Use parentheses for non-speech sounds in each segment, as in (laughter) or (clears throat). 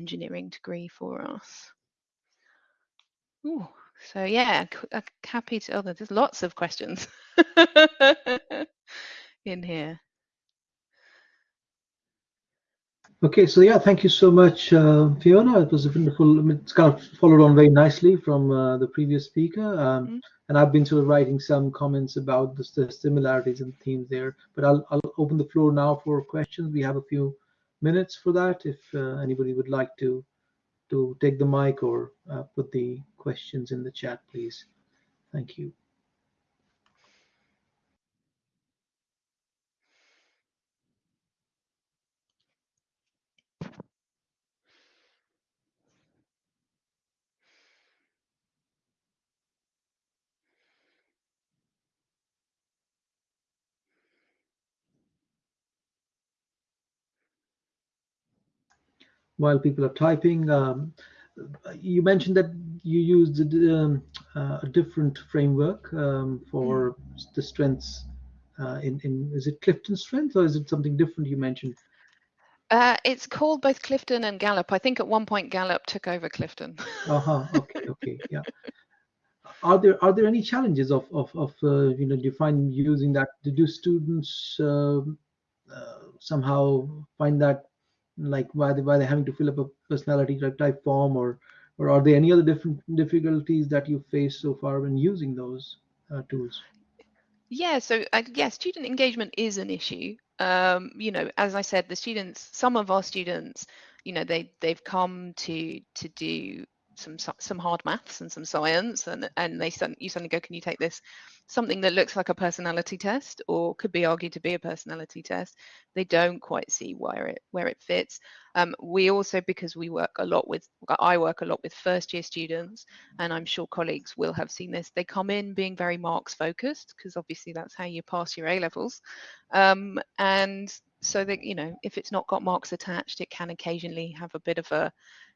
engineering degree for us. Ooh, so yeah, uh, happy to, oh, there's lots of questions (laughs) in here. Okay, so yeah, thank you so much, uh, Fiona. It was a wonderful, it's kind of followed on very nicely from uh, the previous speaker. Um, mm. And I've been sort of writing some comments about the, the similarities and themes there. But I'll, I'll open the floor now for questions. We have a few minutes for that if uh, anybody would like to to take the mic or uh, put the questions in the chat, please. Thank you. While people are typing. Um, you mentioned that you used um, uh, a different framework um, for the strengths. Uh, in, in is it Clifton strength or is it something different you mentioned? Uh, it's called both Clifton and Gallup. I think at one point Gallup took over Clifton. (laughs) uh huh. Okay. Okay. Yeah. Are there are there any challenges of of, of uh, you know do you find using that? Do students um, uh, somehow find that like why they why they're having to fill up a personality type form or or are there any other different difficulties that you face so far when using those uh, tools? Yeah so uh, yeah student engagement is an issue. Um, you know as i said the students some of our students you know they they've come to to do some some hard maths and some science and and they you suddenly go can you take this? Something that looks like a personality test or could be argued to be a personality test they don't quite see where it where it fits. Um, we also because we work a lot with i work a lot with first year students and i'm sure colleagues will have seen this they come in being very marks focused because obviously that's how you pass your a levels. Um, and so that you know if it's not got marks attached it can occasionally have a bit of a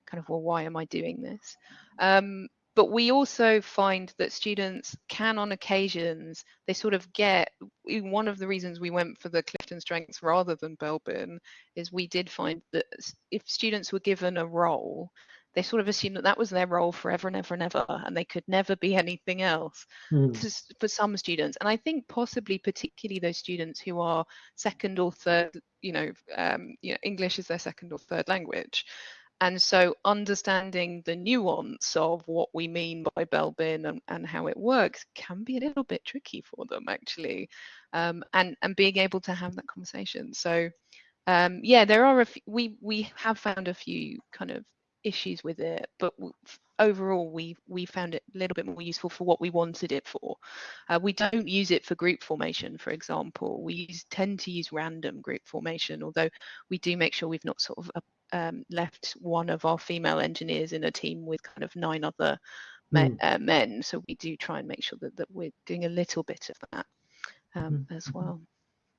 kind of well why am i doing this? Um, but we also find that students can on occasions they sort of get one of the reasons we went for the clifton strengths rather than belbin is we did find that if students were given a role they sort of assumed that that was their role forever and ever and ever and they could never be anything else mm. to, for some students and i think possibly particularly those students who are second or third you know, um, you know english is their second or third language and so understanding the nuance of what we mean by Belbin and, and how it works can be a little bit tricky for them actually. Um, and, and being able to have that conversation. So um, yeah, there are a few, we, we have found a few kind of issues with it, but overall we we found it a little bit more useful for what we wanted it for. Uh, we don't use it for group formation, for example. We use, tend to use random group formation, although we do make sure we've not sort of um, left one of our female engineers in a team with kind of nine other men, mm. uh, men. So we do try and make sure that, that we're doing a little bit of that um, mm. as mm-hmm. well.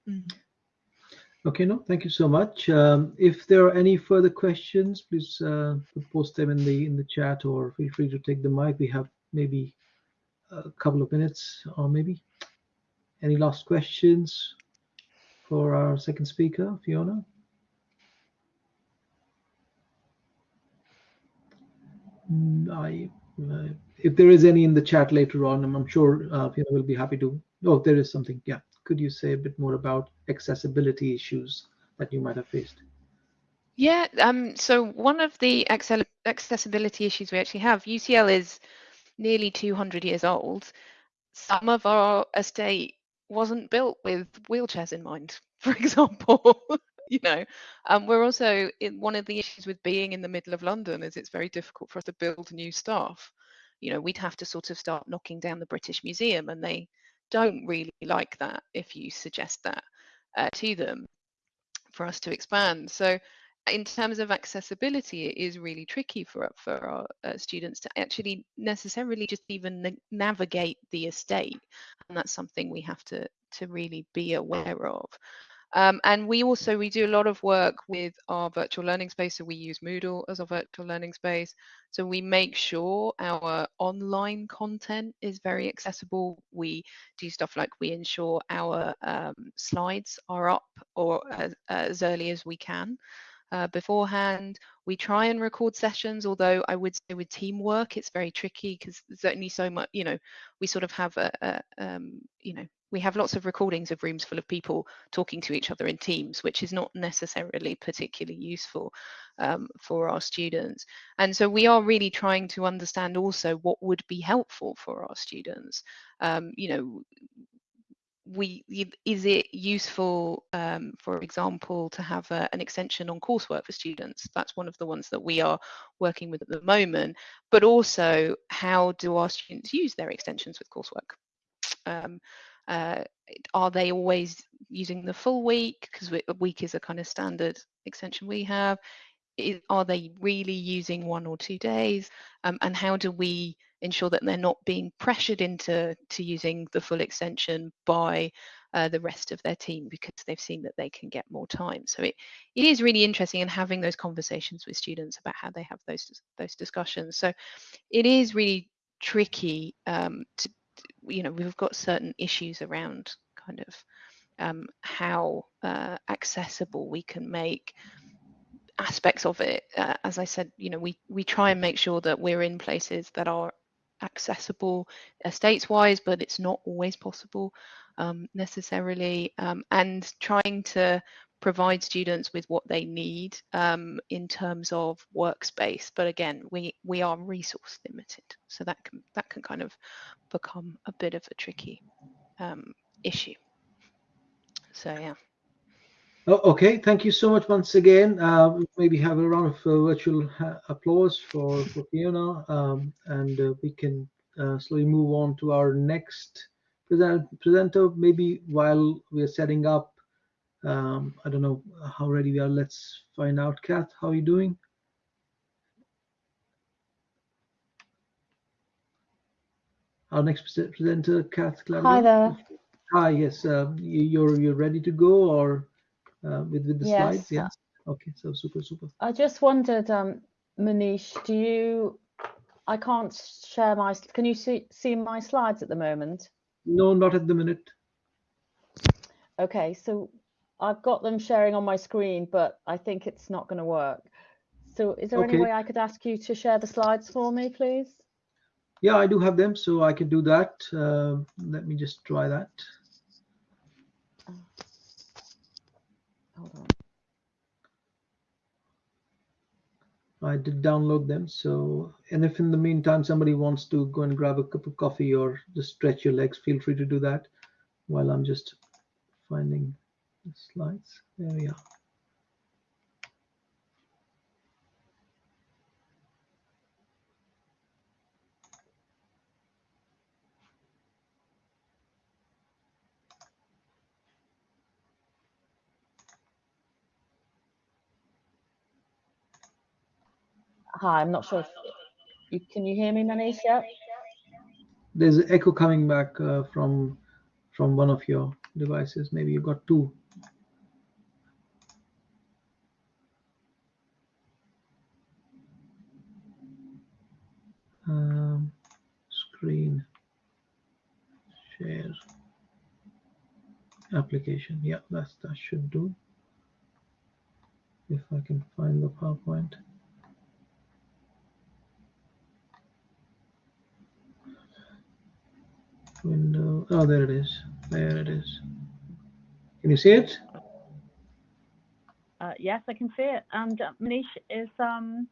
Mm. Okay, no, thank you so much. Um, if there are any further questions, please uh, post them in the in the chat or feel free to take the mic. We have maybe a couple of minutes or maybe. Any last questions for our second speaker, Fiona? Mm, I, uh, if there is any in the chat later on, I'm, I'm sure uh, Fiona will be happy to. Oh, there is something. Yeah. Could you say a bit more about accessibility issues that you might have faced? Yeah. Um. So one of the accessibility issues we actually have, UCL is nearly 200 years old. Some of our estate wasn't built with wheelchairs in mind, (laughs) for example. (laughs) you know um, we're also in one of the issues with being in the middle of london is it's very difficult for us to build new staff you know we'd have to sort of start knocking down the british museum and they don't really like that if you suggest that uh, to them for us to expand. So in terms of accessibility it is really tricky for for our uh, students to actually necessarily just even na navigate the estate. And that's something we have to to really be aware of um, and we also, we do a lot of work with our virtual learning space. So we use Moodle as our virtual learning space. So we make sure our online content is very accessible. We do stuff like we ensure our um, slides are up or as, as, early as we can. Uh, beforehand. We try and record sessions, although I would say with teamwork, it's very tricky because there's only so much, you know, we sort of have a, a um, you know, we have lots of recordings of rooms full of people talking to each other in teams, which is not necessarily particularly useful um, for our students. And so we are really trying to understand also what would be helpful for our students. Um, you know, we is it useful um, for example to have a, an extension on coursework for students? That's one of the ones that we are working with at the moment. But also how do our students use their extensions with coursework? Um, uh, are they always using the full week? Because a week is a kind of standard extension we have. Is, are they really using one or two days? Um, and how do we ensure that they're not being pressured into to using the full extension by uh, the rest of their team because they've seen that they can get more time. So it, it is really interesting in having those conversations with students about how they have those those discussions. So it is really tricky um, to you know we've got certain issues around kind of um, how uh, accessible we can make aspects of it. Uh, as i said you know we we try and make sure that we're in places that are accessible estates wise but it's not always possible um, necessarily um, and trying to provide students with what they need um, in terms of workspace. But again we we are resource limited so that can that can kind of become a bit of a tricky um, issue. So yeah Oh, okay, thank you so much once again. Uh, maybe have a round of uh, virtual applause for, for Fiona, um, and uh, we can uh, slowly move on to our next present, presenter. Maybe while we are setting up, um, I don't know how ready we are. Let's find out. Kath, how are you doing? Our next presenter, Kath Claudia. Hi there. Hi, yes. Uh, you're you're ready to go, or? Uh, with with the yes. slides? Yeah. Okay. So super super. I just wondered, um, Manish, do you? I can't share my. Can you see see my slides at the moment? No, not at the minute. Okay, so I've got them sharing on my screen, but I think it's not going to work. So is there okay. any way I could ask you to share the slides for me, please? Yeah, I do have them, so I can do that. Uh, let me just try that. Hold on. I did download them. So, and if in the meantime somebody wants to go and grab a cup of coffee or just stretch your legs, feel free to do that while I'm just finding the slides. There we are. Hi, I'm not sure if you can you hear me, Manish? Yet? There's an echo coming back uh, from from one of your devices. Maybe you got two. Um, screen share application. Yeah, that's that should do. If I can find the PowerPoint. Window. Oh, there it is. There it is. Can you see it? Uh, yes, I can see it. And uh, Manish, is um,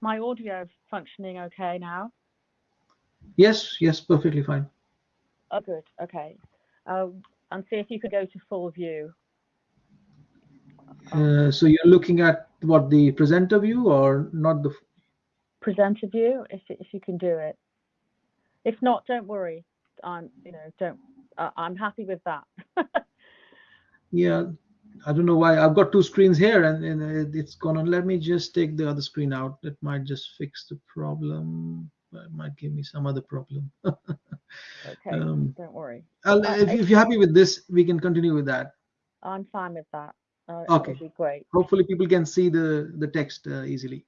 my audio functioning okay now? Yes, yes, perfectly fine. Oh, good. Okay. Uh, and see if you could go to full view. Uh, so you're looking at what the presenter view or not the presenter view, if if you can do it. If not, don't worry. I'm, you know, don't. Uh, I'm happy with that. yeah, I don't know why. I've got two screens here, and, and it's gone on. Let me just take the other screen out. That might just fix the problem. It might give me some other problem. (laughs) okay, um, don't worry. Uh, if, if, you're happy with this, we can continue with that. I'm fine with that. Uh, okay, great. Hopefully, people can see the the text uh, easily.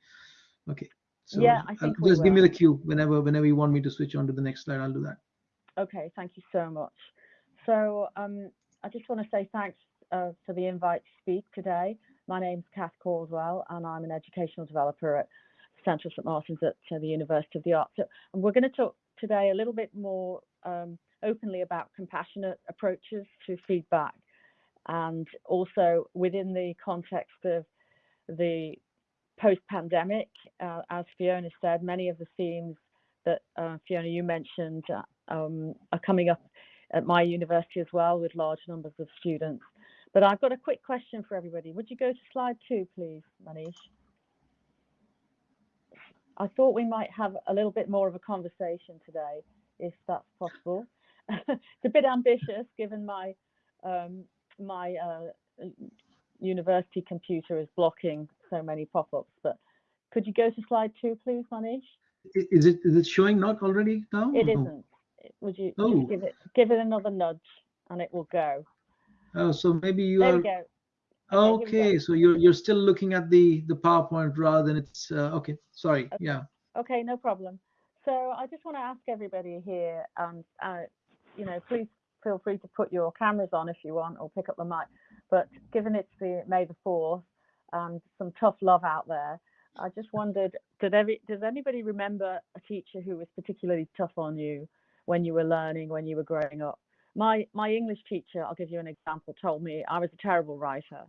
Okay. So yeah, I think just give me the cue whenever whenever you want me to switch on to the next slide. I'll do that. Okay, thank you so much. So um, I just want to say thanks uh, for the invite to speak today. My name's Kath Caldwell, and I'm an educational developer at Central St Martin's at uh, the University of the Arts. And we're going to talk today a little bit more um, openly about compassionate approaches to feedback, and also within the context of the post-pandemic, uh, as Fiona said, many of the themes that uh, Fiona you mentioned uh, um, are coming up at my university as well with large numbers of students. But I've got a quick question for everybody. Would you go to slide two, please, Manish? I thought we might have a little bit more of a conversation today, if that's possible. (laughs) it's a bit ambitious given my um, my uh, university computer is blocking so many pop-ups, but could you go to slide two, please, Manish? Is it is it showing not already now? It isn't. Would you oh. give it give it another nudge and it will go? Oh, so maybe you there are. Go. Okay, go. so you're you're still looking at the the PowerPoint rather than it's uh, okay. Sorry, okay. yeah. Okay, no problem. So I just want to ask everybody here, um, uh, you know, please feel free to put your cameras on if you want or pick up the mic. But given it's the May the fourth and some tough love out there, I just wondered, did every does anybody remember a teacher who was particularly tough on you when you were learning, when you were growing up? My my English teacher, I'll give you an example, told me I was a terrible writer,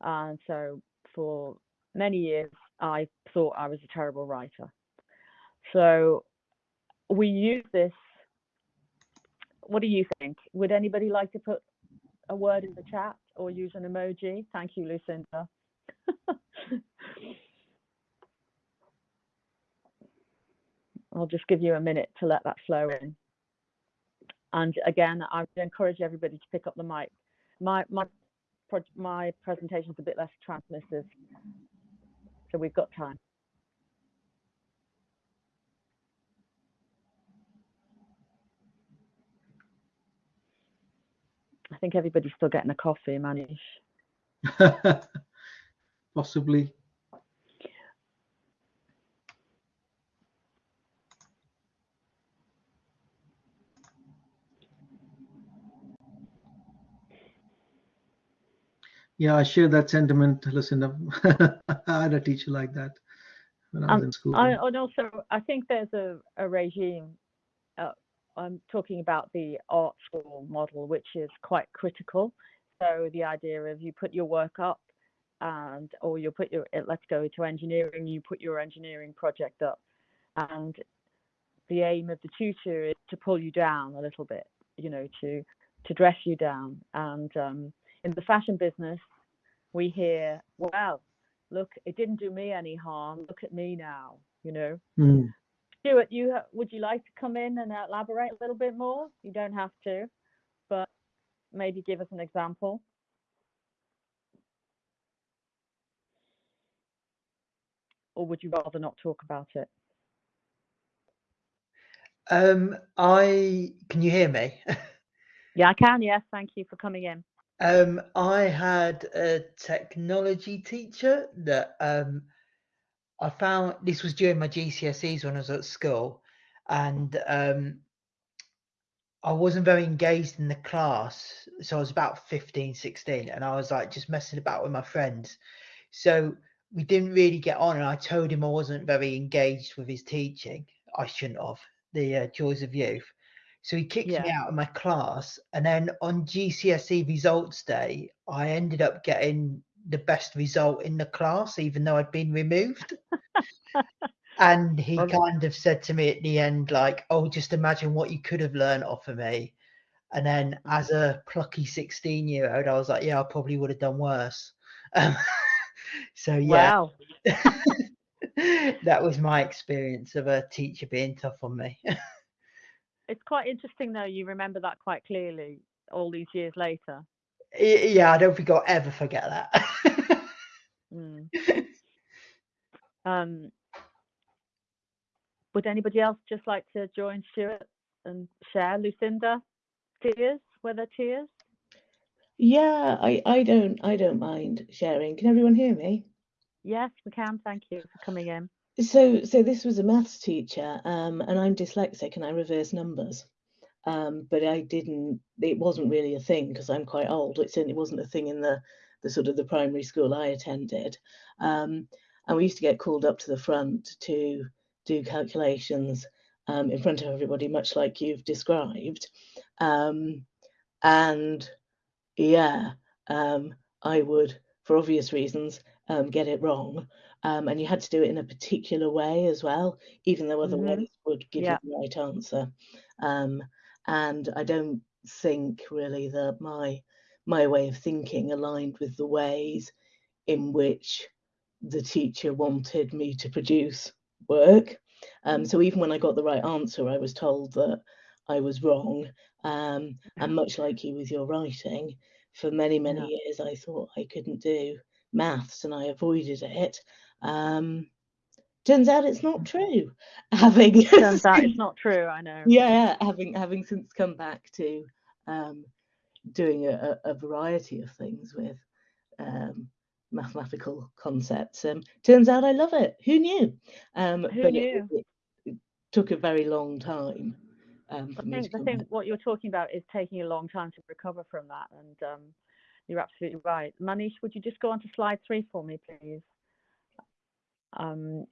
and so for many years I thought I was a terrible writer. So we use this. What do you think? Would anybody like to put a word in the chat or use an emoji? Thank you, Lucinda. (laughs) I'll just give you a minute to let that flow in. And again, I would encourage everybody to pick up the mic. My my my presentation is a bit less transmissive, so we've got time. I think everybody's still getting a coffee, Manish. (laughs) Possibly. Yeah, I share that sentiment, Lucinda. (laughs) I had a teacher like that when I was um, in school. I, and also, I think there's a, a regime. Uh, I'm talking about the art school model, which is quite critical. So the idea of you put your work up, and or you put your let's go to engineering, you put your engineering project up, and the aim of the tutor is to pull you down a little bit, you know, to to dress you down and um, in the fashion business, we hear, well, look, it didn't do me any harm. Look at me now, you know. Mm. Stuart, you would you like to come in and elaborate a little bit more? You don't have to, but maybe give us an example. Or would you rather not talk about it? Um, I can you hear me? (laughs) yeah, I can. Yes, thank you for coming in. Um, I had a technology teacher that um, I found this was during my GCSEs when I was at school, and um, I wasn't very engaged in the class. So I was about 15, 16, and I was like just messing about with my friends. So we didn't really get on, and I told him I wasn't very engaged with his teaching. I shouldn't have the uh, joys of youth. So he kicked yeah. me out of my class. And then on GCSE results day, I ended up getting the best result in the class, even though I'd been removed. (laughs) and he okay. kind of said to me at the end, like, oh, just imagine what you could have learned off of me. And then as a plucky 16 year old, I was like, yeah, I probably would have done worse. Um, (laughs) so yeah. Wow. (laughs) that was my experience of a teacher being tough on me it's quite interesting though. You remember that quite clearly all these years later. Yeah, I don't think I'll ever forget that. mm. (laughs) Um, would anybody else just like to join Stuart and share? Lucinda, tears? Were there tears? Yeah, I, I don't I don't mind sharing. Can everyone hear me? Yes, we can. Thank you for coming in. So, so this was a maths teacher, um, and I'm dyslexic and I reverse numbers. Um, but I didn't. It wasn't really a thing because I'm quite old. It certainly wasn't a thing in the the sort of the primary school I attended. Um, and we used to get called up to the front to do calculations um, in front of everybody, much like you've described. Um, and yeah, um, I would, for obvious reasons, um, get it wrong. Um, and you had to do it in a particular way as well, even though other mm-hmm. ways would give yeah. you the right answer. Um, and I don't think really that my my way of thinking aligned with the ways in which the teacher wanted me to produce work. Um, so even when I got the right answer, I was told that I was wrong. Um, and much like you with your writing, for many, many yeah. years, I thought I couldn't do maths and I avoided it. Um, turns out it's not true. (laughs) Having turns out it's not true. I know. (laughs) Yeah, having having since come back to um, doing a, a, variety of things with um, mathematical concepts. Um, turns out I love it. Who knew? Um, Who but knew? It, it, took a very long time. Um, I think the thing what you're talking about is taking a long time to recover from that, and um, you're absolutely right. Manish, would you just go on to slide three for me, please? Um,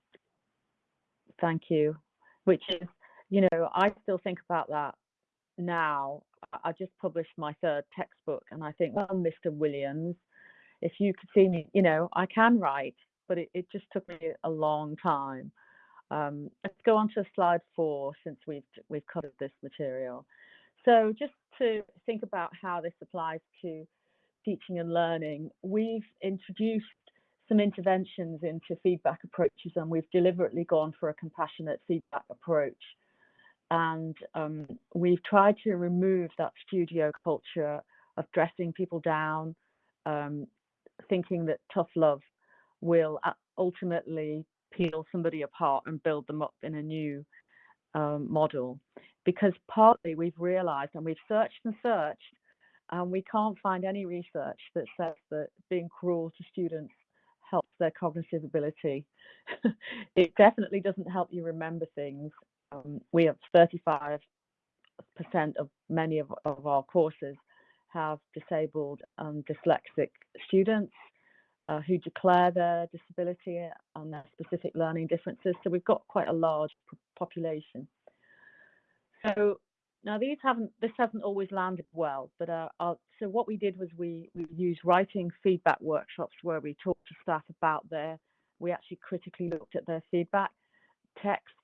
thank you. Which is, you know, I still think about that now. I just published my third textbook, and I think, well, Mr. Williams, if you could see me, you know, I can write, but it, it just took me a long time. Um, let's go on to slide four since we've we've covered this material. So just to think about how this applies to teaching and learning, we've introduced some interventions into feedback approaches and we've deliberately gone for a compassionate feedback approach. And um, we've tried to remove that studio culture of dressing people down, um, thinking that tough love will ultimately peel somebody apart and build them up in a new um, model. Because partly we've realized and we've searched and searched, and we can't find any research that says that being cruel to students helps their cognitive ability. (laughs) it definitely doesn't help you remember things. Um, we have 35% of many of, of our courses have disabled and dyslexic students uh, who declare their disability and their specific learning differences. So we've got quite a large population. So now these haven't, this hasn't always landed well, but uh, so what we did was we, we used writing feedback workshops where we talked to staff about their, we actually critically looked at their feedback text.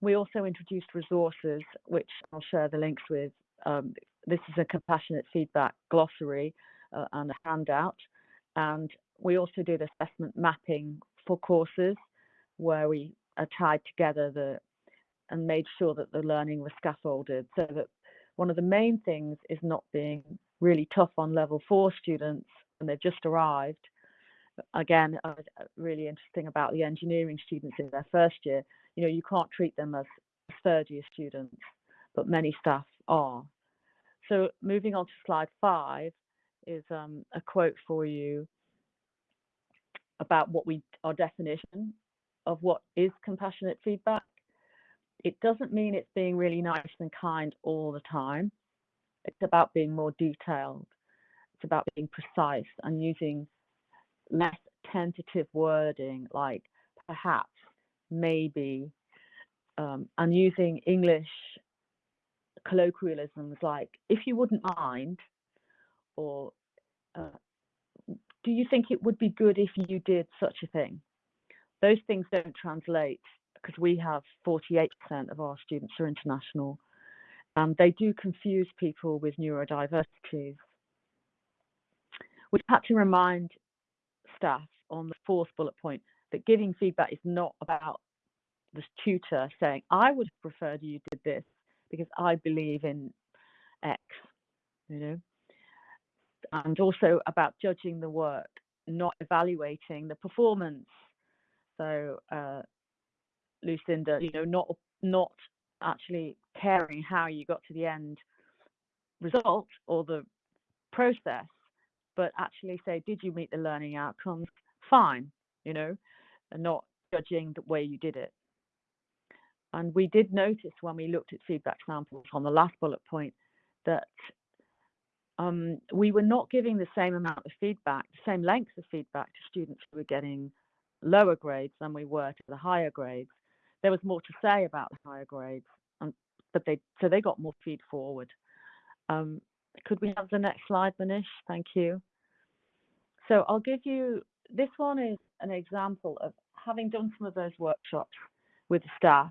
We also introduced resources, which I'll share the links with. Um, this is a compassionate feedback glossary uh, and a handout. And we also did assessment mapping for courses where we are tied together the and made sure that the learning was scaffolded so that one of the main things is not being really tough on level four students when they've just arrived. Again, uh, really interesting about the engineering students in their first year. You know, you can't treat them as third year students, but many staff are. So moving on to slide five is um, a quote for you about what we our definition of what is compassionate feedback. It doesn't mean it's being really nice and kind all the time. It's about being more detailed. It's about being precise and using less tentative wording like perhaps, maybe, um, and using English colloquialisms like if you wouldn't mind or uh, do you think it would be good if you did such a thing? Those things don't translate because we have 48% of our students are international. and they do confuse people with neurodiversities. We've had to remind staff on the fourth bullet point that giving feedback is not about the tutor saying, I would have preferred you did this because I believe in X, you know and also about judging the work, not evaluating the performance. So, uh, Lucinda, you know, not not actually caring how you got to the end result or the process, but actually say, did you meet the learning outcomes? Fine, you know, and not judging the way you did it. And we did notice when we looked at feedback samples on the last bullet point that um, we were not giving the same amount of feedback, the same length of feedback to students who were getting lower grades than we were to the higher grades. There was more to say about the higher grades, um, but they so they got more feed forward. Um, could we have the next slide, Manish? Thank you. So I'll give you, this one is an example of having done some of those workshops with the staff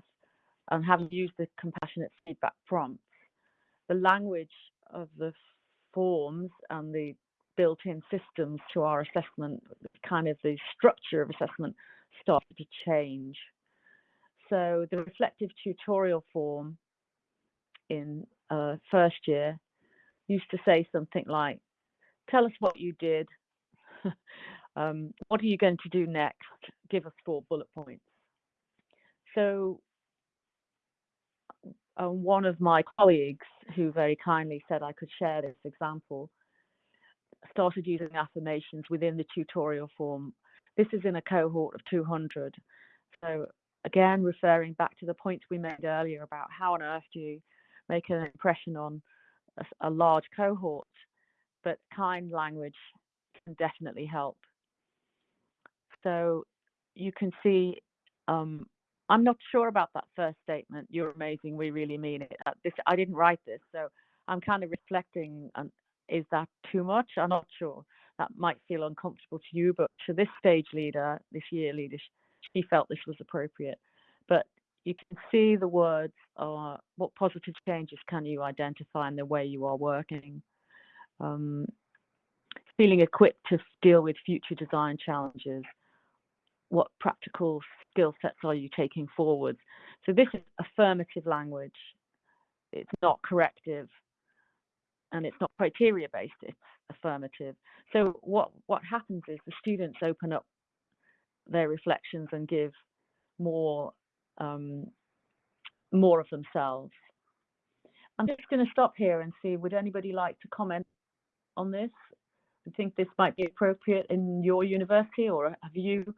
and having used the compassionate feedback prompts, the language of the forms and the built-in systems to our assessment, kind of the structure of assessment started to change. So the reflective tutorial form in uh, first year used to say something like, tell us what you did. (laughs) um, what are you going to do next? Give us four bullet points. So um, one of my colleagues who very kindly said I could share this example started using affirmations within the tutorial form. This is in a cohort of 200. So again, referring back to the points we made earlier about how on earth do you make an impression on a, a large cohort, but kind language can definitely help. So you can see, um, I'm not sure about that first statement. You're amazing. We really mean it. Uh, this I didn't write this, so I'm kind of reflecting. Is that too much? I'm not sure. That might feel uncomfortable to you, but to this stage leader, this year leader, she felt this was appropriate. But you can see the words are what positive changes can you identify in the way you are working. Um, feeling equipped to deal with future design challenges. What practical skill sets are you taking forward? So this is affirmative language. It's not corrective and it's not criteria based, it's affirmative. So what, what happens is the students open up their reflections and give more um, more of themselves. I'm just going to stop here and see, would anybody like to comment on this? I think this might be appropriate in your university or have you,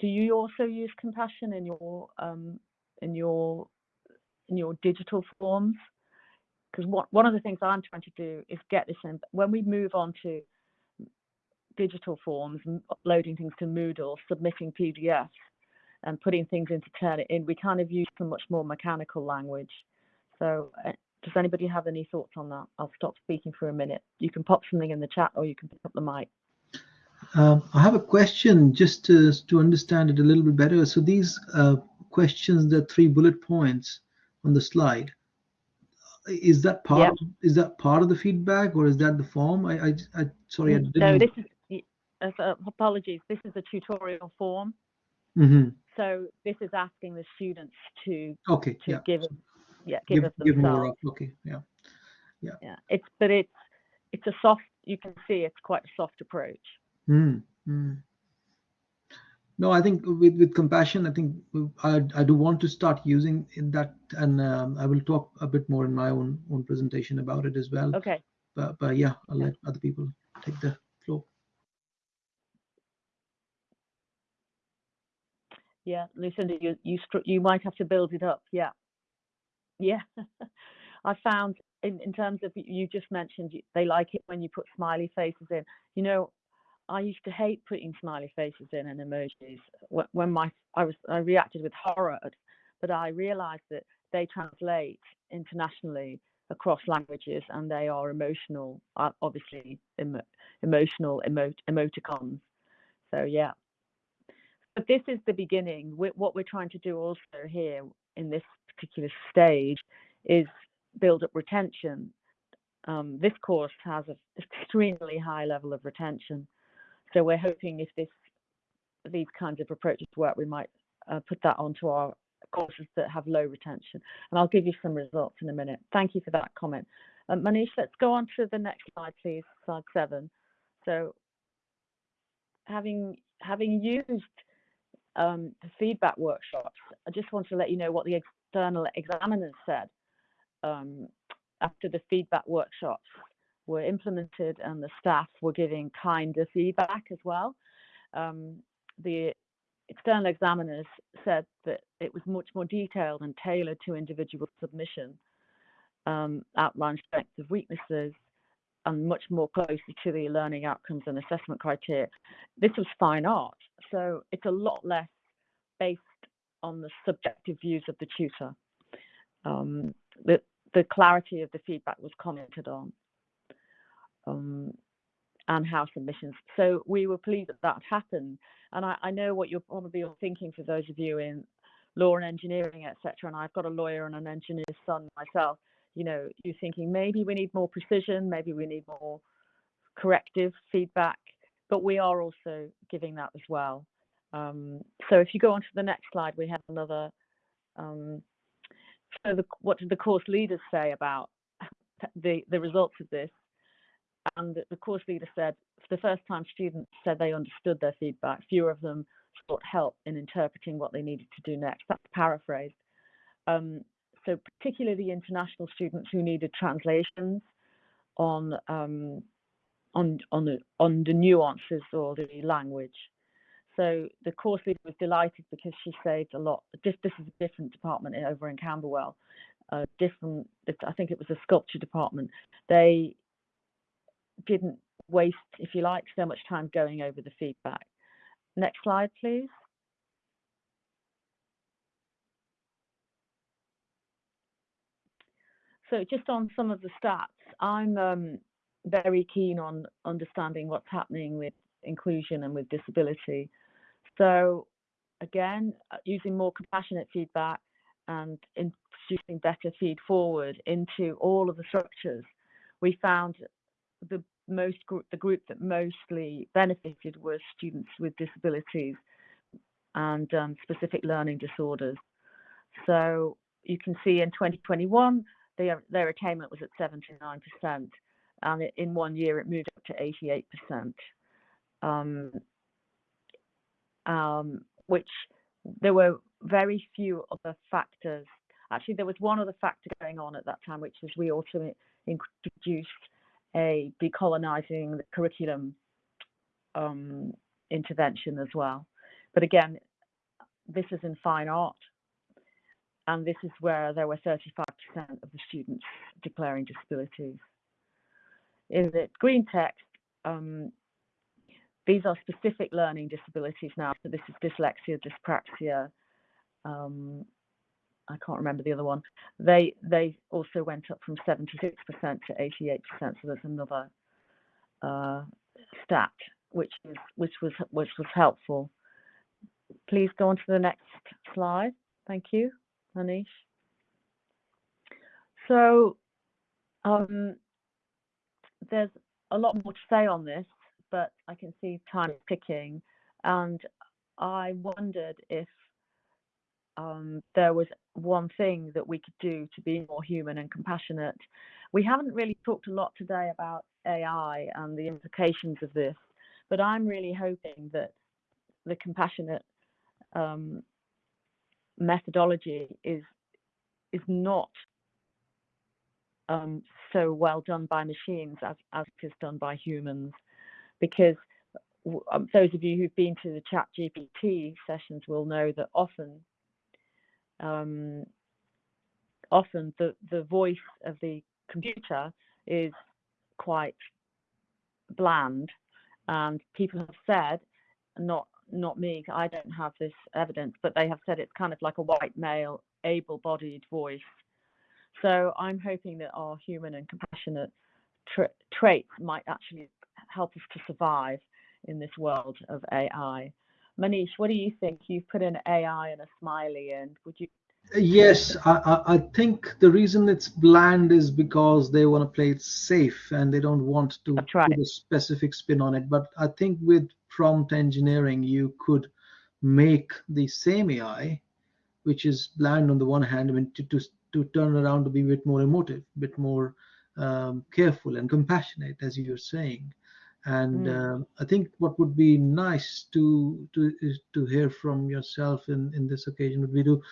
do you also use compassion in your, um, in your, in your digital forms? Because one, one of the things I'm trying to do is get this in, when we move on to digital forms, uploading things to Moodle, submitting PDFs, and putting things into Turnitin, we kind of use some much more mechanical language. So uh, does anybody have any thoughts on that? I'll stop speaking for a minute. You can pop something in the chat or you can pick up the mic. Um, I have a question just to, to understand it a little bit better. So these uh, questions, the three bullet points on the slide, is that part yep. of, is that part of the feedback or is that the form? I, I, I sorry, I didn't. No, this is uh, apologies. This is a tutorial form. Mm -hmm. So this is asking the students to okay to yeah. give yeah give, give, give more up. okay yeah yeah yeah it's but it's it's a soft you can see it's quite a soft approach. Mm, mm. No, I think with with compassion, I think I I do want to start using in that, and um, I will talk a bit more in my own own presentation about it as well. Okay. But but yeah, I'll let other people take the floor. Yeah lucinda you you you might have to build it up yeah. Yeah (laughs) i found in, in terms of you just mentioned they like it when you put smiley faces in. You know i used to hate putting smiley faces in and emojis when my i was i reacted with horror but i realized that they translate internationally across languages and they are emotional uh, obviously emo, emotional emo, emoticons. So yeah but this is the beginning. What we're trying to do also here in this particular stage is build up retention. Um, this course has an extremely high level of retention. So we're hoping if this these kinds of approaches work, we might uh, put that onto our courses that have low retention. And I'll give you some results in a minute. Thank you for that comment. Um, Manish, let's go on to the next slide, please, slide seven. So having having used um, the feedback workshops, I just want to let you know what the external examiners said um, after the feedback workshops were implemented and the staff were giving kinder feedback as well. Um, the external examiners said that it was much more detailed and tailored to individual submission, um, outlined strengths of weaknesses, and much more closely to the learning outcomes and assessment criteria. This was fine art, so it's a lot less based on the subjective views of the tutor. Um, the, the clarity of the feedback was commented on um, and how submissions. So we were pleased that that happened. And I, I know what you're probably all thinking for those of you in law and engineering, etc. And I've got a lawyer and an engineer's son myself. You know, you're thinking maybe we need more precision, maybe we need more corrective feedback, but we are also giving that as well. Um, so if you go on to the next slide, we have another. Um, so the, what did the course leaders say about the, the results of this? And the course leader said, for the first time students said they understood their feedback, fewer of them sought help in interpreting what they needed to do next. That's paraphrased. Um, so particularly international students who needed translations on um, on on the on the nuances or the language. So the course leader was delighted because she saved a lot. This, this is a different department over in Camberwell. Different, I think it was a sculpture department. They didn't waste, if you like, so much time going over the feedback. Next slide, please. So just on some of the stats, I'm um, very keen on understanding what's happening with inclusion and with disability. So again, uh, using more compassionate feedback and introducing better feed forward into all of the structures, we found the most the group that mostly benefited were students with disabilities and um, specific learning disorders. So you can see in 2021, their, their attainment was at 79%, and in one year it moved up to 88%. Um, um, which there were very few other factors. Actually, there was one other factor going on at that time, which was we also introduced a decolonizing the curriculum um, intervention as well. But again, this is in fine art, and this is where there were 35% of the students declaring disabilities. In the green text, um, these are specific learning disabilities now. So this is dyslexia, dyspraxia. Um, I can't remember the other one. They they also went up from 76% to 88%. So there's another uh, stat which is which was which was helpful. Please go on to the next slide. Thank you, Anish. So um, there's a lot more to say on this but I can see time ticking. And I wondered if um, there was one thing that we could do to be more human and compassionate. We haven't really talked a lot today about AI and the implications of this, but I'm really hoping that the compassionate um, methodology is is not um, so well done by machines as, as is done by humans. Because um, those of you who've been to the chat GPT sessions will know that often um, often the, the voice of the computer is quite bland and people have said not not me i don't have this evidence but they have said it's kind of like a white male able-bodied voice so i'm hoping that our human and compassionate tra traits might actually help us to survive in this world of AI. Manish, what do you think? You've put an AI and a smiley and Would you? Uh, yes, I, I think the reason it's bland is because they want to play it safe and they don't want to right. put a specific spin on it. But I think with prompt engineering, you could make the same AI, which is bland on the one hand, I mean, to, to, to turn around to be a bit more emotive, a bit more um, careful and compassionate, as you're saying. And mm. uh, I think what would be nice to to to hear from yourself in in this occasion would be to,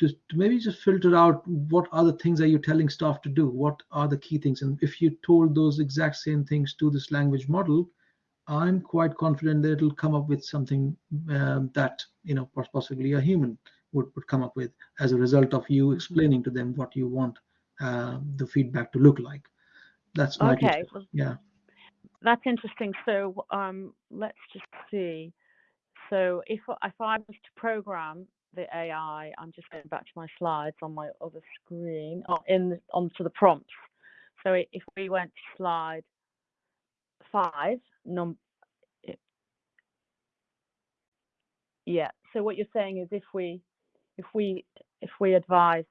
to to maybe just filter out what other things are you telling staff to do. What are the key things? And if you told those exact same things to this language model, I'm quite confident that it'll come up with something um, that you know possibly a human would, would come up with as a result of you explaining to them what you want uh, the feedback to look like that's my Okay, well, yeah. that's interesting. So um, let's just see. So if if I was to program the AI, I'm just going back to my slides on my other screen, or in the, onto the prompts. So if we went to slide five, num, i- yeah. So what you're saying is if we if we if we advised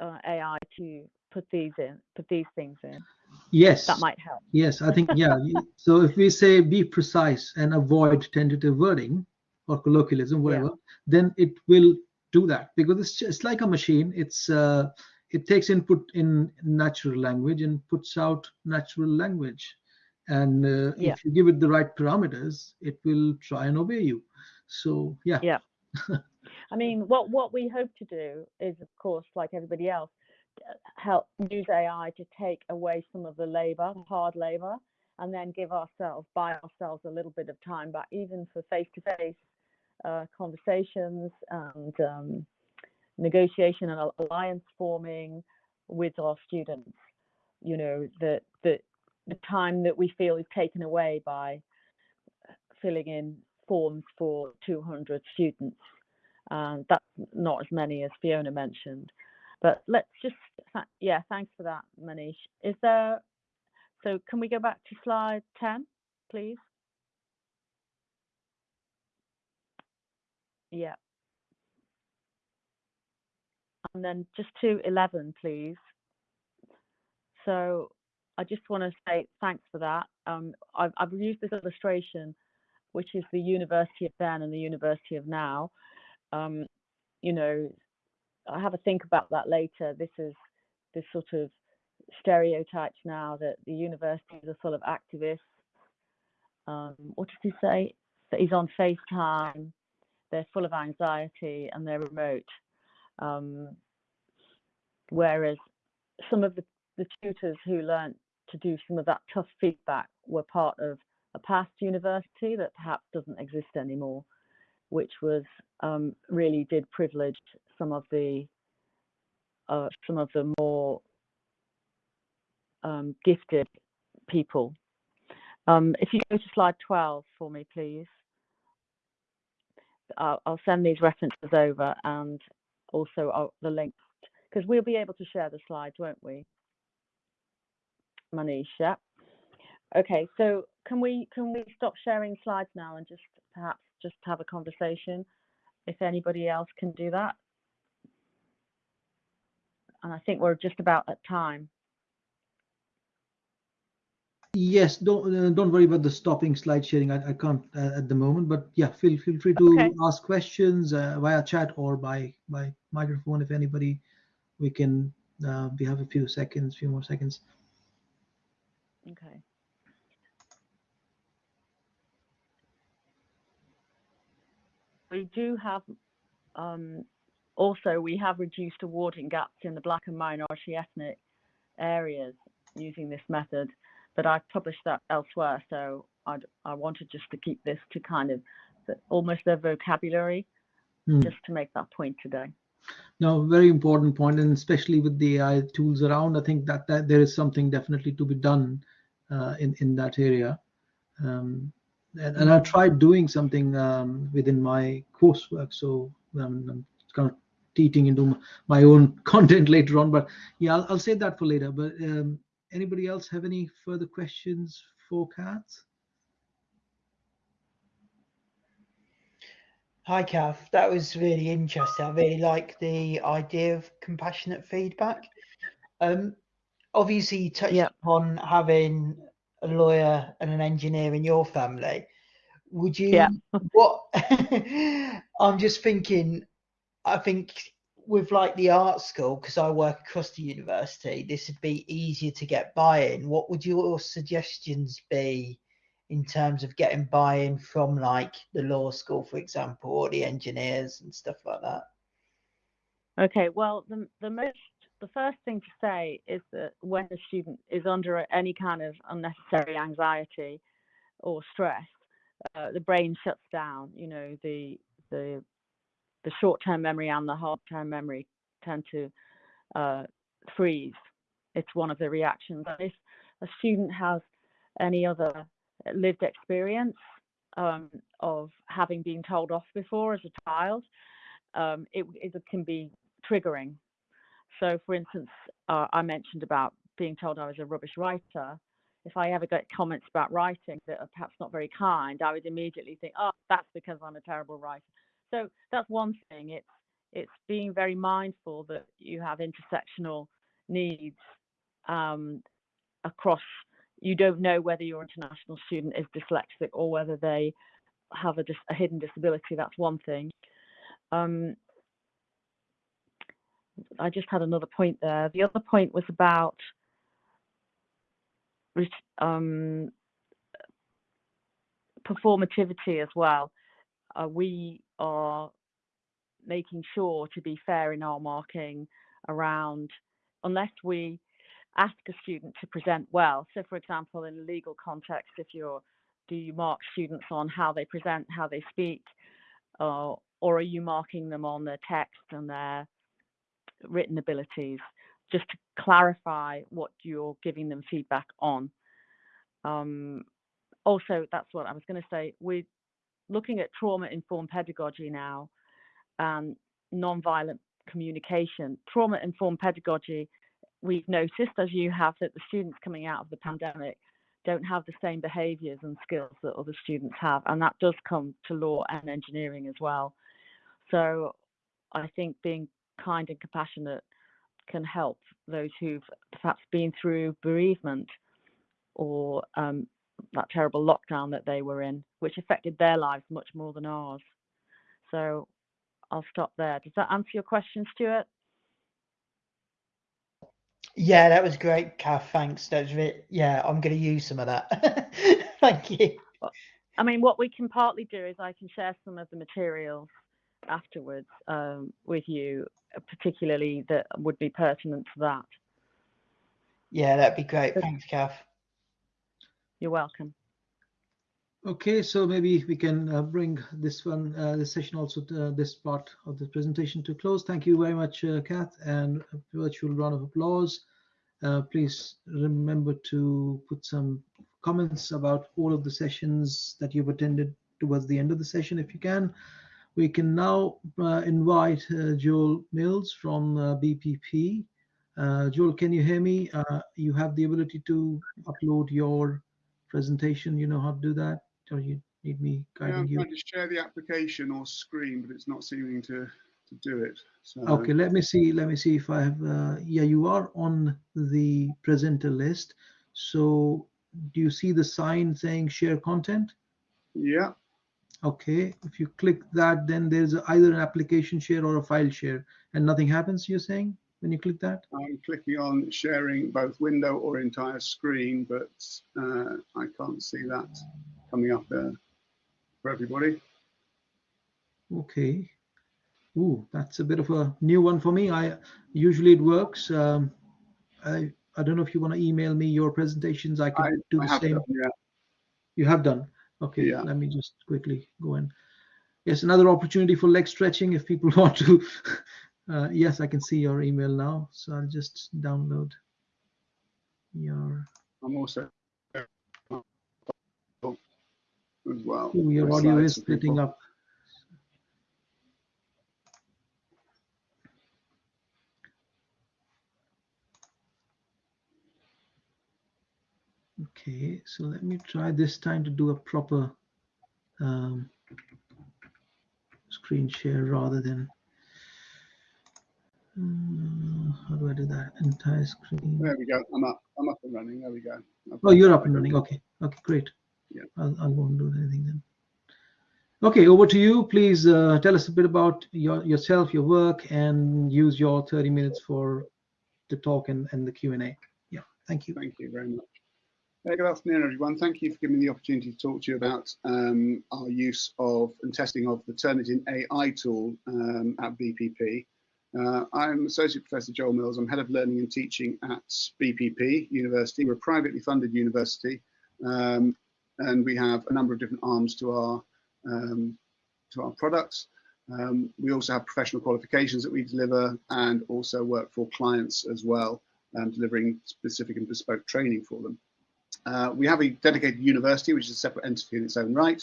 uh, AI to put these in, put these things in, Yes. that might help. Yes, I think yeah. (laughs) so if we say be precise and avoid tentative wording or colloquialism, whatever, then it will do that because it's just like a machine. It's uh, it takes input in natural language and puts out natural language. And uh, Yeah. if you give it the right parameters, it will try and obey you. So yeah, Yeah. (laughs) I mean, what what we hope to do is, of course, like everybody else, help use AI to take away some of the labor, hard labor, and then give ourselves, buy ourselves a little bit of time back, even for face-to-face uh, conversations and um, negotiation and alliance forming with our students. You know, that the the time that we feel is taken away by uh, filling in forms for 200 students. And that's not as many as Fiona mentioned. But let's just, tha- yeah, thanks for that, Manish. Is there, so can we go back to slide 10, please? Yeah. And then just to 11, please. So I just want to say thanks for that. Um, I've, I've used this illustration, which is the University of then and the University of now. Um, you know, I have a think about that later. This is this sort of stereotypes now that the universities are full of activists. Um, what did he say? That he's on FaceTime. They're full of anxiety and they're remote. Um, whereas some of the, the tutors who learnt to do some of that tough feedback were part of a past university that perhaps doesn't exist anymore, which was um, really did privilege some of the uh, some of the more um, gifted people. Um, if you go to slide 12 for me, please. I'll, I'll send these references over and also uh, the links because we'll be able to share the slides, won't we? Manish, yeah. Okay, so can we can we stop sharing slides now and just perhaps just have a conversation if anybody else can do that? And I think we're just about at time. Yes, don't uh, don't worry about the stopping slide sharing. I, I can't uh, at the moment, but yeah, feel feel free to Okay. ask questions uh, via chat or by by microphone if anybody. We can uh, we have a few seconds, few more seconds. Okay. We do have um, also we have reduced awarding gaps in the black and minority ethnic areas using this method, but I've published that elsewhere, so I'd, I wanted just to keep this to kind of almost their vocabulary, Hmm. just to make that point today. Now, very important point, and especially with the AI tools around, I think that, that there is something definitely to be done uh, in in that area. Um, and, and I tried doing something um, within my coursework, so um, I'm kind of teaching into my own (laughs) content later on. But yeah, I'll, I'll that for later. But um, anybody else have any further questions for Kat? Hi, Kath. That was really interesting. I really like the idea of compassionate feedback. Um, obviously, you touched Yeah. upon having a lawyer and an engineer in your family. Would you? Yeah. (laughs) What? (laughs) I'm just thinking. I think with like the art school, because I work across the university, this would be easier to get buy-in. What would your suggestions be in terms of getting buy-in from like the law school, for example, or the engineers and stuff like that? Okay, well, the, the most, the first thing to say is that when a student is under any kind of unnecessary anxiety or stress, uh, the brain shuts down. You know, the the the short-term memory and the hard-term memory tend to uh, freeze. It's one of the reactions. If a student has any other lived experience um, of having been told off before as a child, um, it, it, can be triggering. So, for instance, uh, I mentioned about being told I was a rubbish writer. If I ever get comments about writing that are perhaps not very kind, I would immediately think, "Oh, that's because I'm a terrible writer." So that's one thing. It's it's being very mindful that you have intersectional needs um, across you don't know whether your international student is dyslexic or whether they have a, a hidden disability. That's one thing. Um, I just had another point there. The other point was about um, performativity as well. Uh, we are making sure to be fair in our marking around, unless we ask a student to present well. So, for example, in a legal context, if you're do you mark students on how they present, how they speak, uh, or are you marking them on their text and their written abilities? Just to clarify what you're giving them feedback on. Um, also, that's what I was going to say. We're looking at trauma-informed pedagogy now and non-violent communication. Trauma-informed pedagogy we've noticed, as you have, that the students coming out of the pandemic don't have the same behaviours and skills that other students have, and that does come to law and engineering as well. So I think being kind and compassionate can help those who've perhaps been through bereavement or um, that terrible lockdown that they were in, which affected their lives much more than ours. So I'll stop there. Does that answer your question, Stuart? Yeah, that was great, Kath. Thanks. That's it. Yeah, I'm going to use some of that. (laughs) Thank you. I mean, what we can partly do is I can share some of the materials afterwards um, with you, particularly that would be pertinent to that. Yeah, that'd be great. Thanks, Kath. You're welcome. Okay, so maybe we can uh, bring this one, uh, this session also, to, uh, this part of the presentation to close. Thank you very much, uh, Kath, and a virtual round of applause. Uh, please remember to put some comments about all of the sessions that you've attended towards the end of the session, if you can. We can now uh, invite Joel Mills from BPP. Joel, can you hear me? you have the ability to upload your presentation. You know how to do that? or you need me guiding yeah, I'm you? trying to share the application or screen, but it's not seeming to to do it. So. Okay, let me see. Let me see if I have. Uh, yeah, you are on the presenter list. So, do you see the sign saying share content? Yeah. Okay, if you click that, then there's either an application share or a file share, and nothing happens. You're saying when you click that? I'm clicking on sharing both window or entire screen, but uh, I can't see that coming up there for everybody. Okay. Ooh, that's a bit of a new one for me. I usually it works. Um, I I don't know if you want to email me your presentations. I can I, do the same. Done, yeah. You have done. Okay. Yeah. Let me just quickly go in. Yes, another opportunity for leg stretching if people (laughs) want to. Uh, yes, I can see your email now. So I'll just download your. I'm also as well. Ooh, your audio is splitting up. Okay, so let me try this time to do a proper um, screen share rather than uh, how do I do that? Entire screen. There we go. I'm up. I'm up and running. There we go. oh, you're up and running. Okay. Okay, great. Yeah. I'll, I won't do anything then. Okay, over to you. Please uh, tell us a bit about your, yourself, your work, and use your 30 minutes for the talk and, and the Q&A. Yeah, thank you. Thank you very much. Hey, good afternoon, everyone. Thank you for giving me the opportunity to talk to you about um, our use of and testing of the Turnitin AI tool um, at BPP. Uh, I'm Associate Professor Joel Mills. I'm Head of Learning and Teaching at BPP University. We're a privately funded university. Um, and we have a number of different arms to our um, to our products. Um, we also have professional qualifications that we deliver and also work for clients as well, um, delivering specific and bespoke training for them. Uh, we have a dedicated university, which is a separate entity in its own right.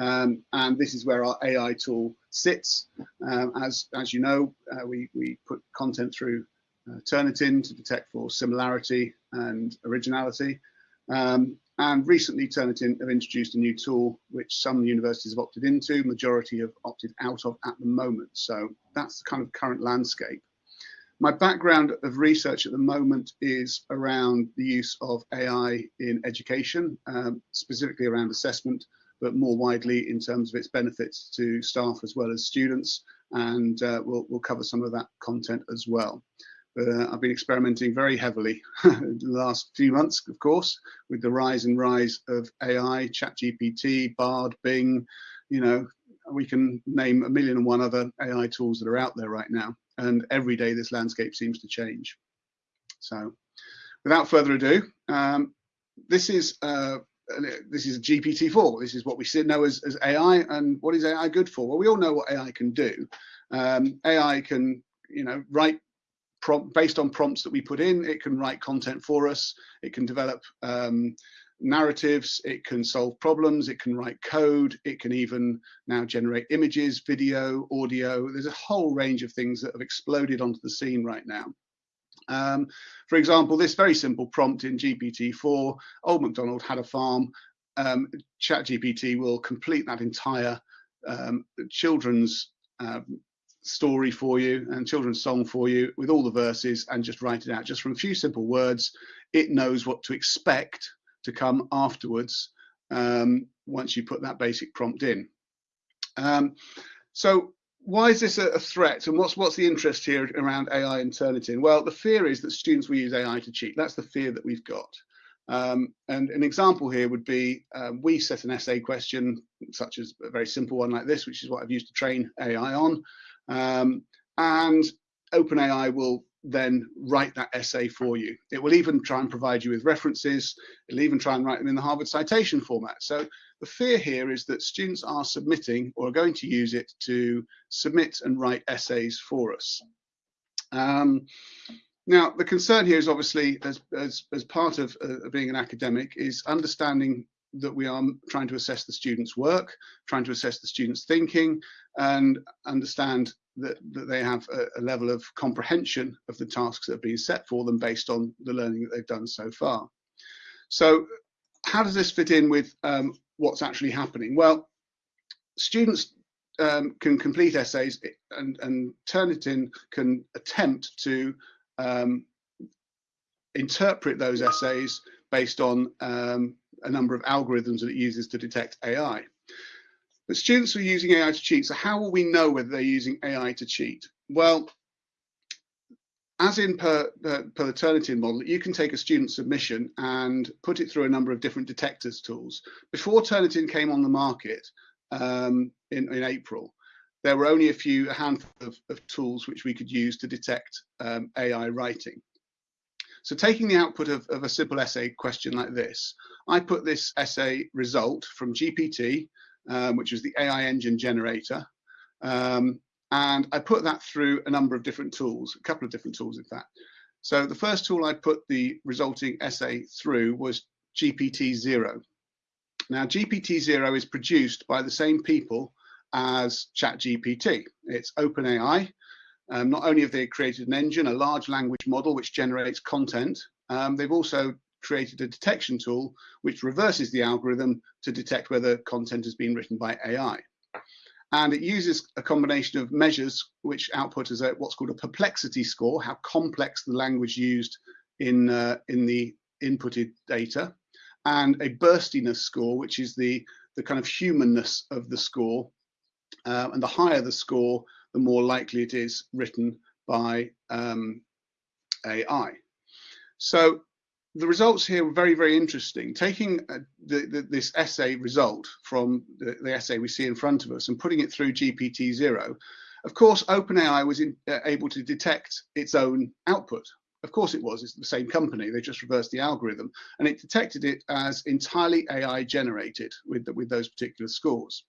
Um, and this is where our AI tool sits. Um, as, as you know, uh, we, we put content through uh, Turnitin to detect for similarity and originality. Um, and recently Turnitin have introduced a new tool which some universities have opted into, majority have opted out of at the moment. So that's the kind of current landscape. My background of research at the moment is around the use of AI in education, um, specifically around assessment, but more widely in terms of its benefits to staff as well as students. And uh, we'll, we'll cover some of that content as well. Uh, I've been experimenting very heavily (laughs) the last few months, of course, with the rise and rise of AI, ChatGPT, Bard, Bing. You know, we can name a million and one other AI tools that are out there right now. And every day this landscape seems to change. So without further ado, um, this is uh, this is GPT-4. This is what we know as, as AI. And what is AI good for? Well, we all know what AI can do. Um, AI can, you know, write prompt based on prompts that we put in. It can write content for us. It can develop um, narratives. It can solve problems. It can write code. It can even now generate images, video, audio. There's a whole range of things that have exploded onto the scene right now. Um, for example, this very simple prompt in GPT-4, Old MacDonald had a farm. Um, ChatGPT will complete that entire um, children's um, story for you and children's song for you with all the verses and just write it out just from a few simple words. It knows what to expect to come afterwards um, once you put that basic prompt in. Um, so why is this a, threat and what's what's the interest here around AI and Turnitin? Well, the fear is that students will use AI to cheat. That's the fear that we've got. Um, and an example here would be um, we set an essay question, such as a very simple one like this, which is what I've used to train AI on. Um, and OpenAI will then write that essay for you. It will even try and provide you with references. It'll even try and write them in the Harvard citation format. So the fear here is that students are submitting or are going to use it to submit and write essays for us. Um, now, the concern here is obviously, as, as, as part of uh, being an academic, is understanding that we are trying to assess the students' work, trying to assess the students' thinking, and understand that, that they have a, a, level of comprehension of the tasks that have been set for them based on the learning that they've done so far. So how does this fit in with um, what's actually happening? Well, students um, can complete essays and, and Turnitin can attempt to um, interpret those essays based on um, a number of algorithms that it uses to detect AI. But students are using AI to cheat, so how will we know whether they're using AI to cheat? Well, as in per, per, per the Turnitin model, you can take a student submission and put it through a number of different detectors tools. Before Turnitin came on the market um, in, in April, there were only a few, a handful of, of tools which we could use to detect um, AI writing. So taking the output of, of, a simple essay question like this, I put this essay result from GPT, um, which was the AI engine generator, um, and I put that through a number of different tools, a couple of different tools in fact. So the first tool I put the resulting essay through was GPTZero. Now GPTZero is produced by the same people as ChatGPT. It's OpenAI, um, not only have they created an engine, a large language model which generates content, um, they've also created a detection tool which reverses the algorithm to detect whether content has been written by AI. And it uses a combination of measures which output as a, what's called a perplexity score, how complex the language used in, uh, in the inputted data, and a burstiness score, which is the, the kind of humanness of the score. Uh, and the higher the score, the more likely it is written by um, AI. So the results here were very, very interesting. Taking uh, the, the, this essay result from the, the, essay we see in front of us and putting it through GPTZero, of course, OpenAI was in, uh, able to detect its own output. Of course it was, it's the same company, they just reversed the algorithm, and it detected it as entirely AI generated with, with those particular scores.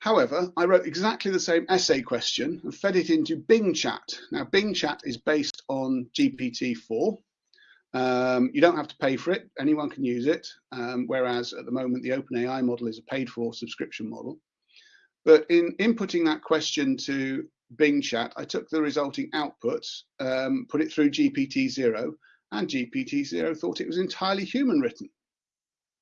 However, I wrote exactly the same essay question and fed it into Bing Chat. Now, Bing Chat is based on GPT-4, Um, you don't have to pay for it. Anyone can use it. Um, whereas at the moment, the OpenAI model is a paid for subscription model. But in inputting that question to Bing Chat, I took the resulting output, um, put it through GPTZero, and GPTZero thought it was entirely human written.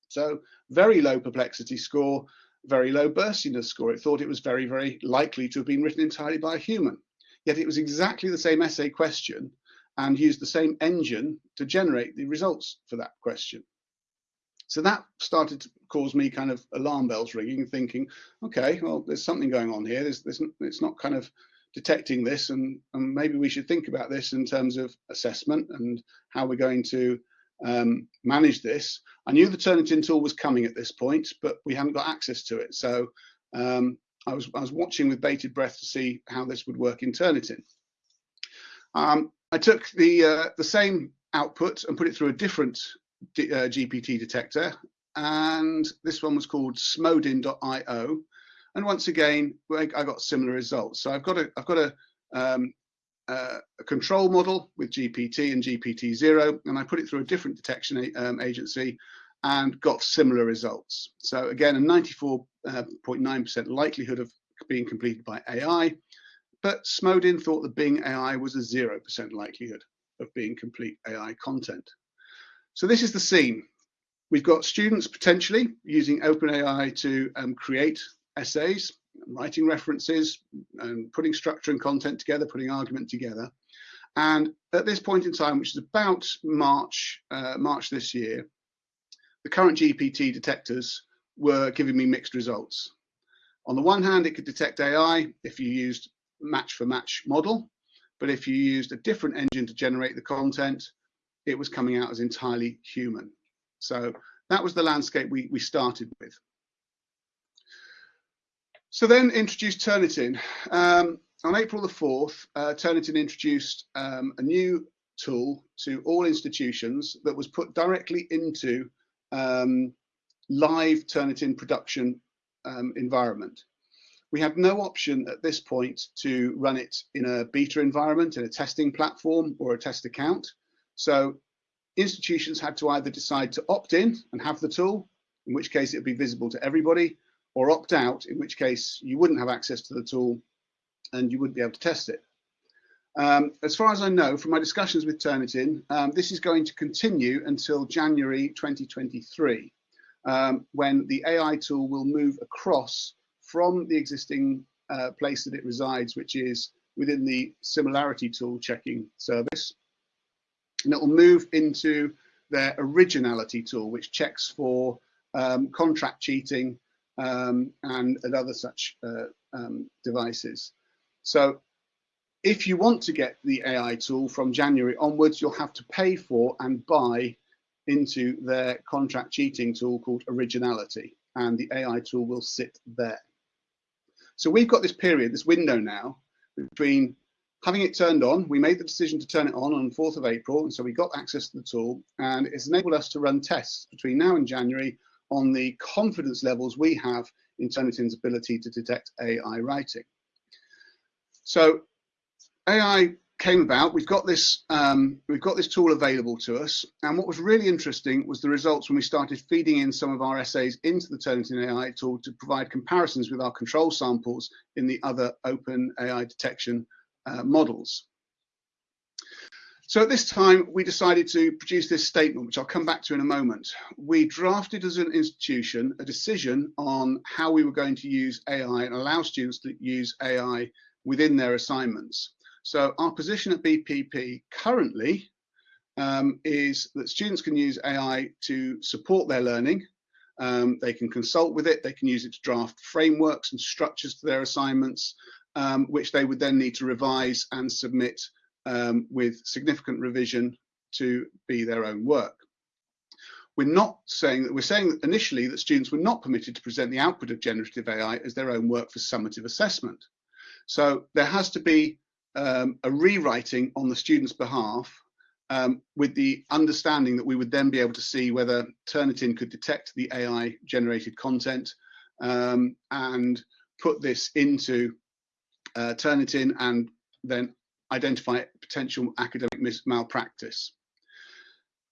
So very low perplexity score, very low burstiness score. It thought it was very, very likely to have been written entirely by a human. Yet it was exactly the same essay question and use the same engine to generate the results for that question. So that started to cause me kind of alarm bells ringing, thinking, okay, well, there's something going on here. There's, there's, it's not kind of detecting this, and, and maybe we should think about this in terms of assessment and how we're going to um, manage this. I knew the Turnitin tool was coming at this point, but we hadn't got access to it. So um, I was I was watching with bated breath to see how this would work in Turnitin. Um, I took the uh, the same output and put it through a different D, uh, GPT detector, and this one was called smodin.io. And once again, I got similar results. So I've got a I've got a um, uh, a control model with GPT and GPTZero, and I put it through a different detection um, agency and got similar results. So again, a 94.9% uh, likelihood of being completed by AI, but Smodin thought the Bing AI was a 0% likelihood of being complete AI content. So this is the scene. We've got students potentially using OpenAI to um, create essays writing references and putting structure and content together, putting argument together. And at this point in time, which is about March, uh, March this year, the current GPT detectors were giving me mixed results. On the one hand, it could detect AI if you used match for match model, but if you used a different engine to generate the content, it was coming out as entirely human. So that was the landscape we, we started with. So then introduced Turnitin. Um, on April the 4th, uh, Turnitin introduced um, a new tool to all institutions that was put directly into um, live Turnitin production um, environment. We had no option at this point to run it in a beta environment, in a testing platform or a test account. So institutions had to either decide to opt in and have the tool, in which case it would be visible to everybody, or opt out, in which case you wouldn't have access to the tool and you wouldn't be able to test it. Um, as far as I know from my discussions with Turnitin, um, this is going to continue until January 2023, um, when the AI tool will move across from the existing uh, place that it resides, which is within the similarity tool checking service. And it will move into their originality tool, which checks for um, contract cheating um, and, and, other such uh, um, devices. So if you want to get the AI tool from January onwards, you'll have to pay for and buy into their contract cheating tool called Originality, and the AI tool will sit there. So we've got this period, this window now, between having it turned on, we made the decision to turn it on on 4th of April, and so we got access to the tool, and it's enabled us to run tests between now and January on the confidence levels we have in Turnitin's ability to detect AI writing. So AI came about. We've got this um, we've got this tool available to us, and what was really interesting was the results when we started feeding in some of our essays into the Turnitin AI tool to provide comparisons with our control samples in the other open AI detection uh, models. So at this time, we decided to produce this statement, which I'll come back to in a moment. We drafted as an institution a decision on how we were going to use AI and allow students to use AI within their assignments. So our position at BPP currently um, is that students can use AI to support their learning. Um, they can consult with it, they can use it to draft frameworks and structures to their assignments, um, which they would then need to revise and submit um, with significant revision to be their own work. We're not saying that we're saying initially that students were not permitted to present the output of generative AI as their own work for summative assessment. So there has to be um, a rewriting on the student's behalf um, with the understanding that we would then be able to see whether Turnitin could detect the AI generated content um, and put this into uh, Turnitin and then identify potential academic malpractice.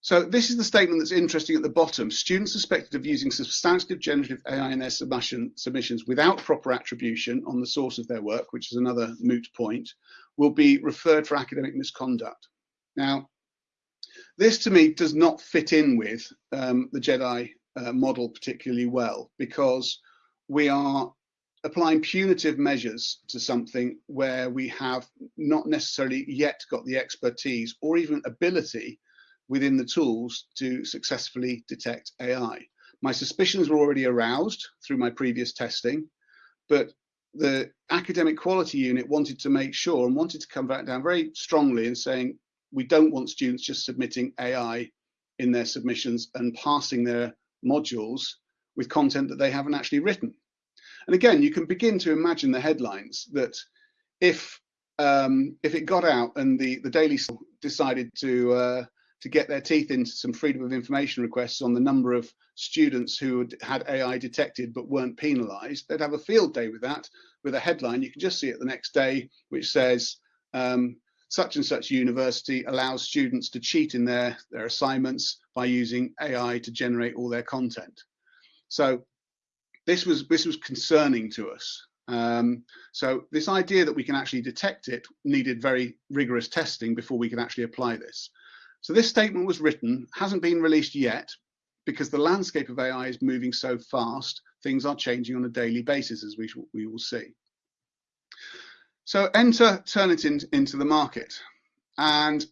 So this is the statement that's interesting at the bottom. Students suspected of using substantive generative AI in their submission, submissions without proper attribution on the source of their work, which is another moot point, will be referred for academic misconduct. Now, this to me does not fit in with um, the JEDI uh, model particularly well because we are applying punitive measures to something where we have not necessarily yet got the expertise or even ability within the tools to successfully detect AI. My suspicions were already aroused through my previous testing, but the academic quality unit wanted to make sure and wanted to come back down very strongly and saying, we don't want students just submitting AI in their submissions and passing their modules with content that they haven't actually written. And again, you can begin to imagine the headlines that if um, if it got out and the the Daily decided to uh, to get their teeth into some freedom of information requests on the number of students who had AI detected but weren't penalised, they'd have a field day with that, with a headline. You can just see it the next day, which says um, such and such university allows students to cheat in their, their assignments by using AI to generate all their content. So this was this was concerning to us. Um, so this idea that we can actually detect it needed very rigorous testing before we could actually apply this. So this statement was written, hasn't been released yet, because the landscape of AI is moving so fast, things are changing on a daily basis, as we, we will see. So enter Turnitin into the market. And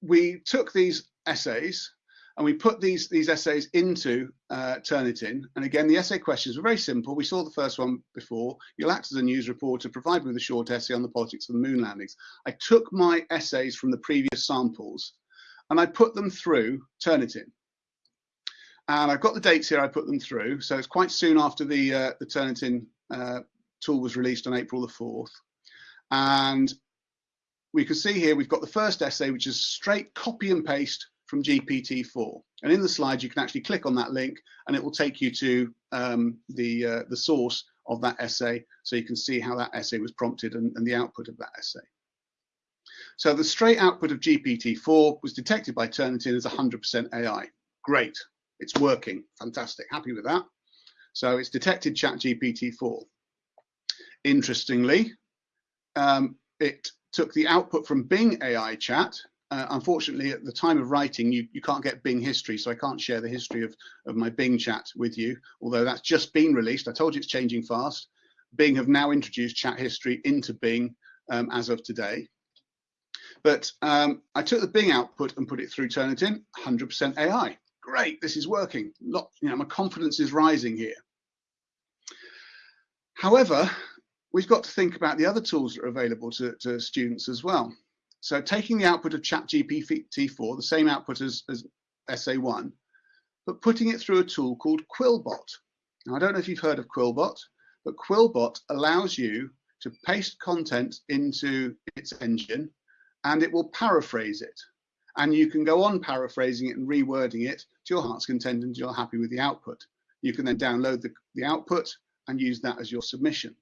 we took these essays and we put these, these essays into uh, Turnitin. And again, the essay questions were very simple. We saw the first one before. You'll act as a news reporter, provide me with a short essay on the politics of the moon landings. I took my essays from the previous samples and I put them through Turnitin. And I've got the dates here I put them through. So it's quite soon after the, uh, the Turnitin uh, tool was released on April the 4th. And we can see here we've got the first essay, which is straight copy and paste from GPT-4. And in the slides, you can actually click on that link and it will take you to um, the, uh, the source of that essay. So you can see how that essay was prompted and, and the output of that essay. So the straight output of GPT-4 was detected by Turnitin as 100% AI. Great, it's working, fantastic, happy with that. So it's detected ChatGPT-4. Interestingly, um, it took the output from Bing AI chat. Uh, unfortunately, at the time of writing, you, you can't get Bing history, so I can't share the history of, of my Bing chat with you, although that's just been released. I told you it's changing fast. Bing have now introduced chat history into Bing um, as of today. But um, I took the Bing output and put it through Turnitin, 100% AI. Great, this is working. Lot, you know, my confidence is rising here. However, we've got to think about the other tools that are available to, to students as well. So taking the output of ChatGPT-4, the same output as, as SA1, but putting it through a tool called Quillbot. Now, I don't know if you've heard of Quillbot, but Quillbot allows you to paste content into its engine and it will paraphrase it. And you can go on paraphrasing it and rewording it to your heart's content until you're happy with the output. You can then download the, the output and use that as your submission.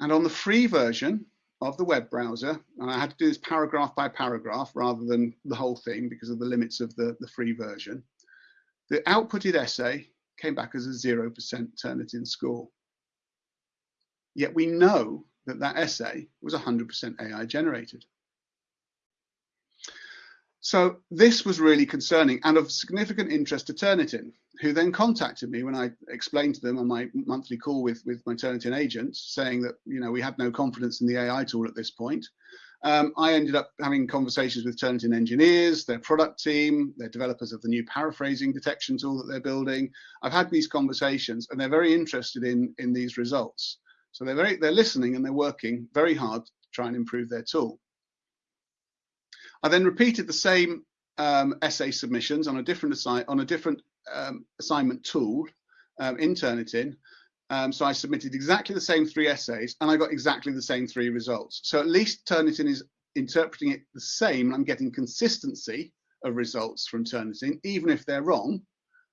And on the free version of the web browser, and I had to do this paragraph by paragraph rather than the whole thing because of the limits of the, the free version, the outputted essay came back as a 0% Turnitin score. Yet we know that that essay was 100% AI generated. So this was really concerning and of significant interest to Turnitin, who then contacted me when I explained to them on my monthly call with, with my Turnitin agents, saying that you know we had no confidence in the AI tool at this point. Um, I ended up having conversations with Turnitin engineers, their product team, their developers of the new paraphrasing detection tool that they're building. I've had these conversations and they're very interested in, in these results. So they're very they're listening and they're working very hard to try and improve their tool. I then repeated the same um, essay submissions on a different assi on a different um, assignment tool um, in Turnitin. Um, so I submitted exactly the same three essays and I got exactly the same three results. So at least Turnitin is interpreting it the same. I'm getting consistency of results from Turnitin, even if they're wrong,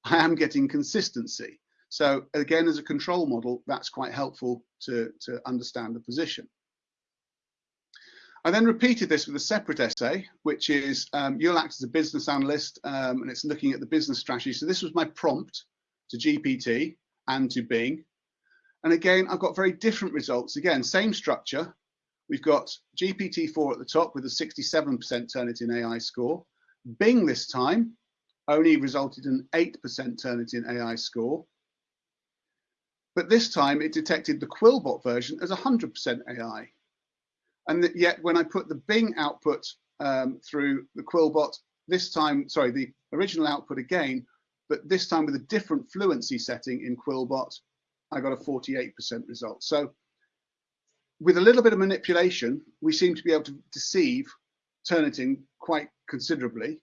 I am getting consistency. So again, as a control model, that's quite helpful to, to understand the position. I then repeated this with a separate essay, which is um, you'll act as a business analyst um, and it's looking at the business strategy. So this was my prompt to GPT and to Bing. And again, I've got very different results. Again, same structure. We've got GPT-4 at the top with a 67% Turnitin AI score. Bing this time only resulted in 8% Turnitin AI score. But this time it detected the Quillbot version as 100% AI. And yet when I put the Bing output um, through the Quillbot, this time, sorry, the original output again, but this time with a different fluency setting in Quillbot, I got a 48% result. So with a little bit of manipulation, we seem to be able to deceive Turnitin quite considerably.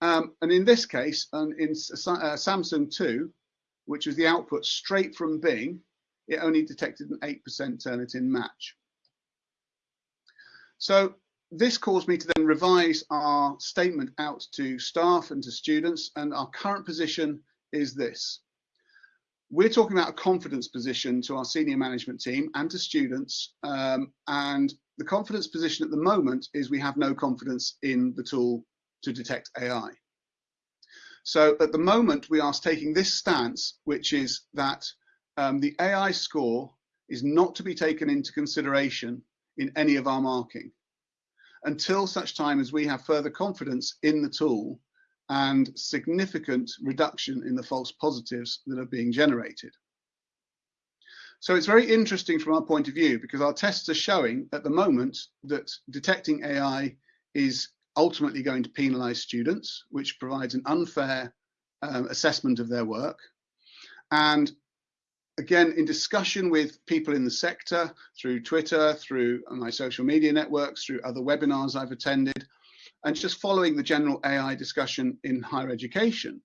Um, and in this case, um, in uh, Samsung 2, which was the output straight from Bing, it only detected an 8% Turnitin match. So this caused me to then revise our statement out to staff and to students, and our current position is this. We're talking about a confidence position to our senior management team and to students, um, and the confidence position at the moment is we have no confidence in the tool to detect AI. So at the moment, we are taking this stance, which is that um, the AI score is not to be taken into consideration in any of our marking until such time as we have further confidence in the tool and significant reduction in the false positives that are being generated. So it's very interesting from our point of view because our tests are showing at the moment that detecting AI is ultimately going to penalise students, which provides an unfair um, assessment of their work. And again, in discussion with people in the sector through Twitter, through my social media networks, through other webinars I've attended, and just following the general AI discussion in higher education,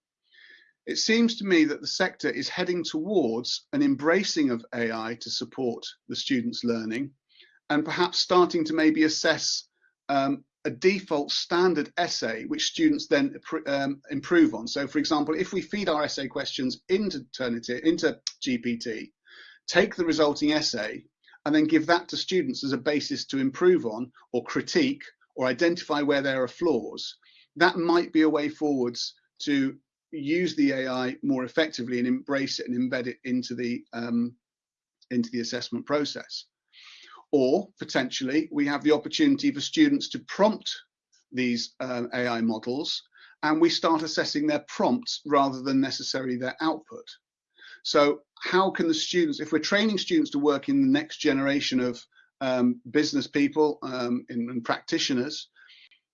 it seems to me that the sector is heading towards an embracing of AI to support the students' learning and perhaps starting to maybe assess um, a default standard essay which students then um, improve on. So for example, if we feed our essay questions into Turnitin, into GPT, take the resulting essay and then give that to students as a basis to improve on or critique or identify where there are flaws, that might be a way forwards to use the AI more effectively and embrace it and embed it into the um, into the assessment process. Or potentially we have the opportunity for students to prompt these uh, AI models and we start assessing their prompts rather than necessarily their output. So how can the students, if we're training students to work in the next generation of um, business people um, and, and practitioners,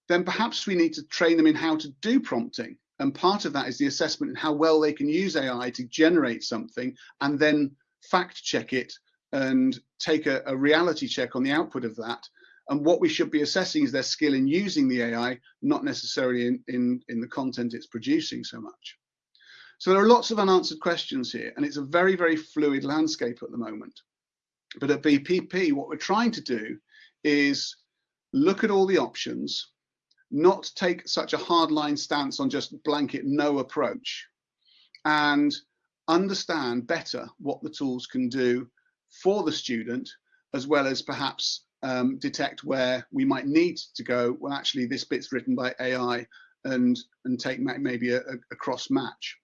then perhaps we need to train them in how to do prompting. And part of that is the assessment in how well they can use AI to generate something and then fact check it and take a, a, reality check on the output of that. And what we should be assessing is their skill in using the AI, not necessarily in, in, in the content it's producing so much. So there are lots of unanswered questions here, and it's a very, very fluid landscape at the moment. But at BPP, what we're trying to do is look at all the options, not take such a hardline stance on just blanket no approach, and understand better what the tools can do for the student, as well as perhaps um, detect where we might need to go, well, actually, this bit's written by AI and, and take maybe a, a cross match.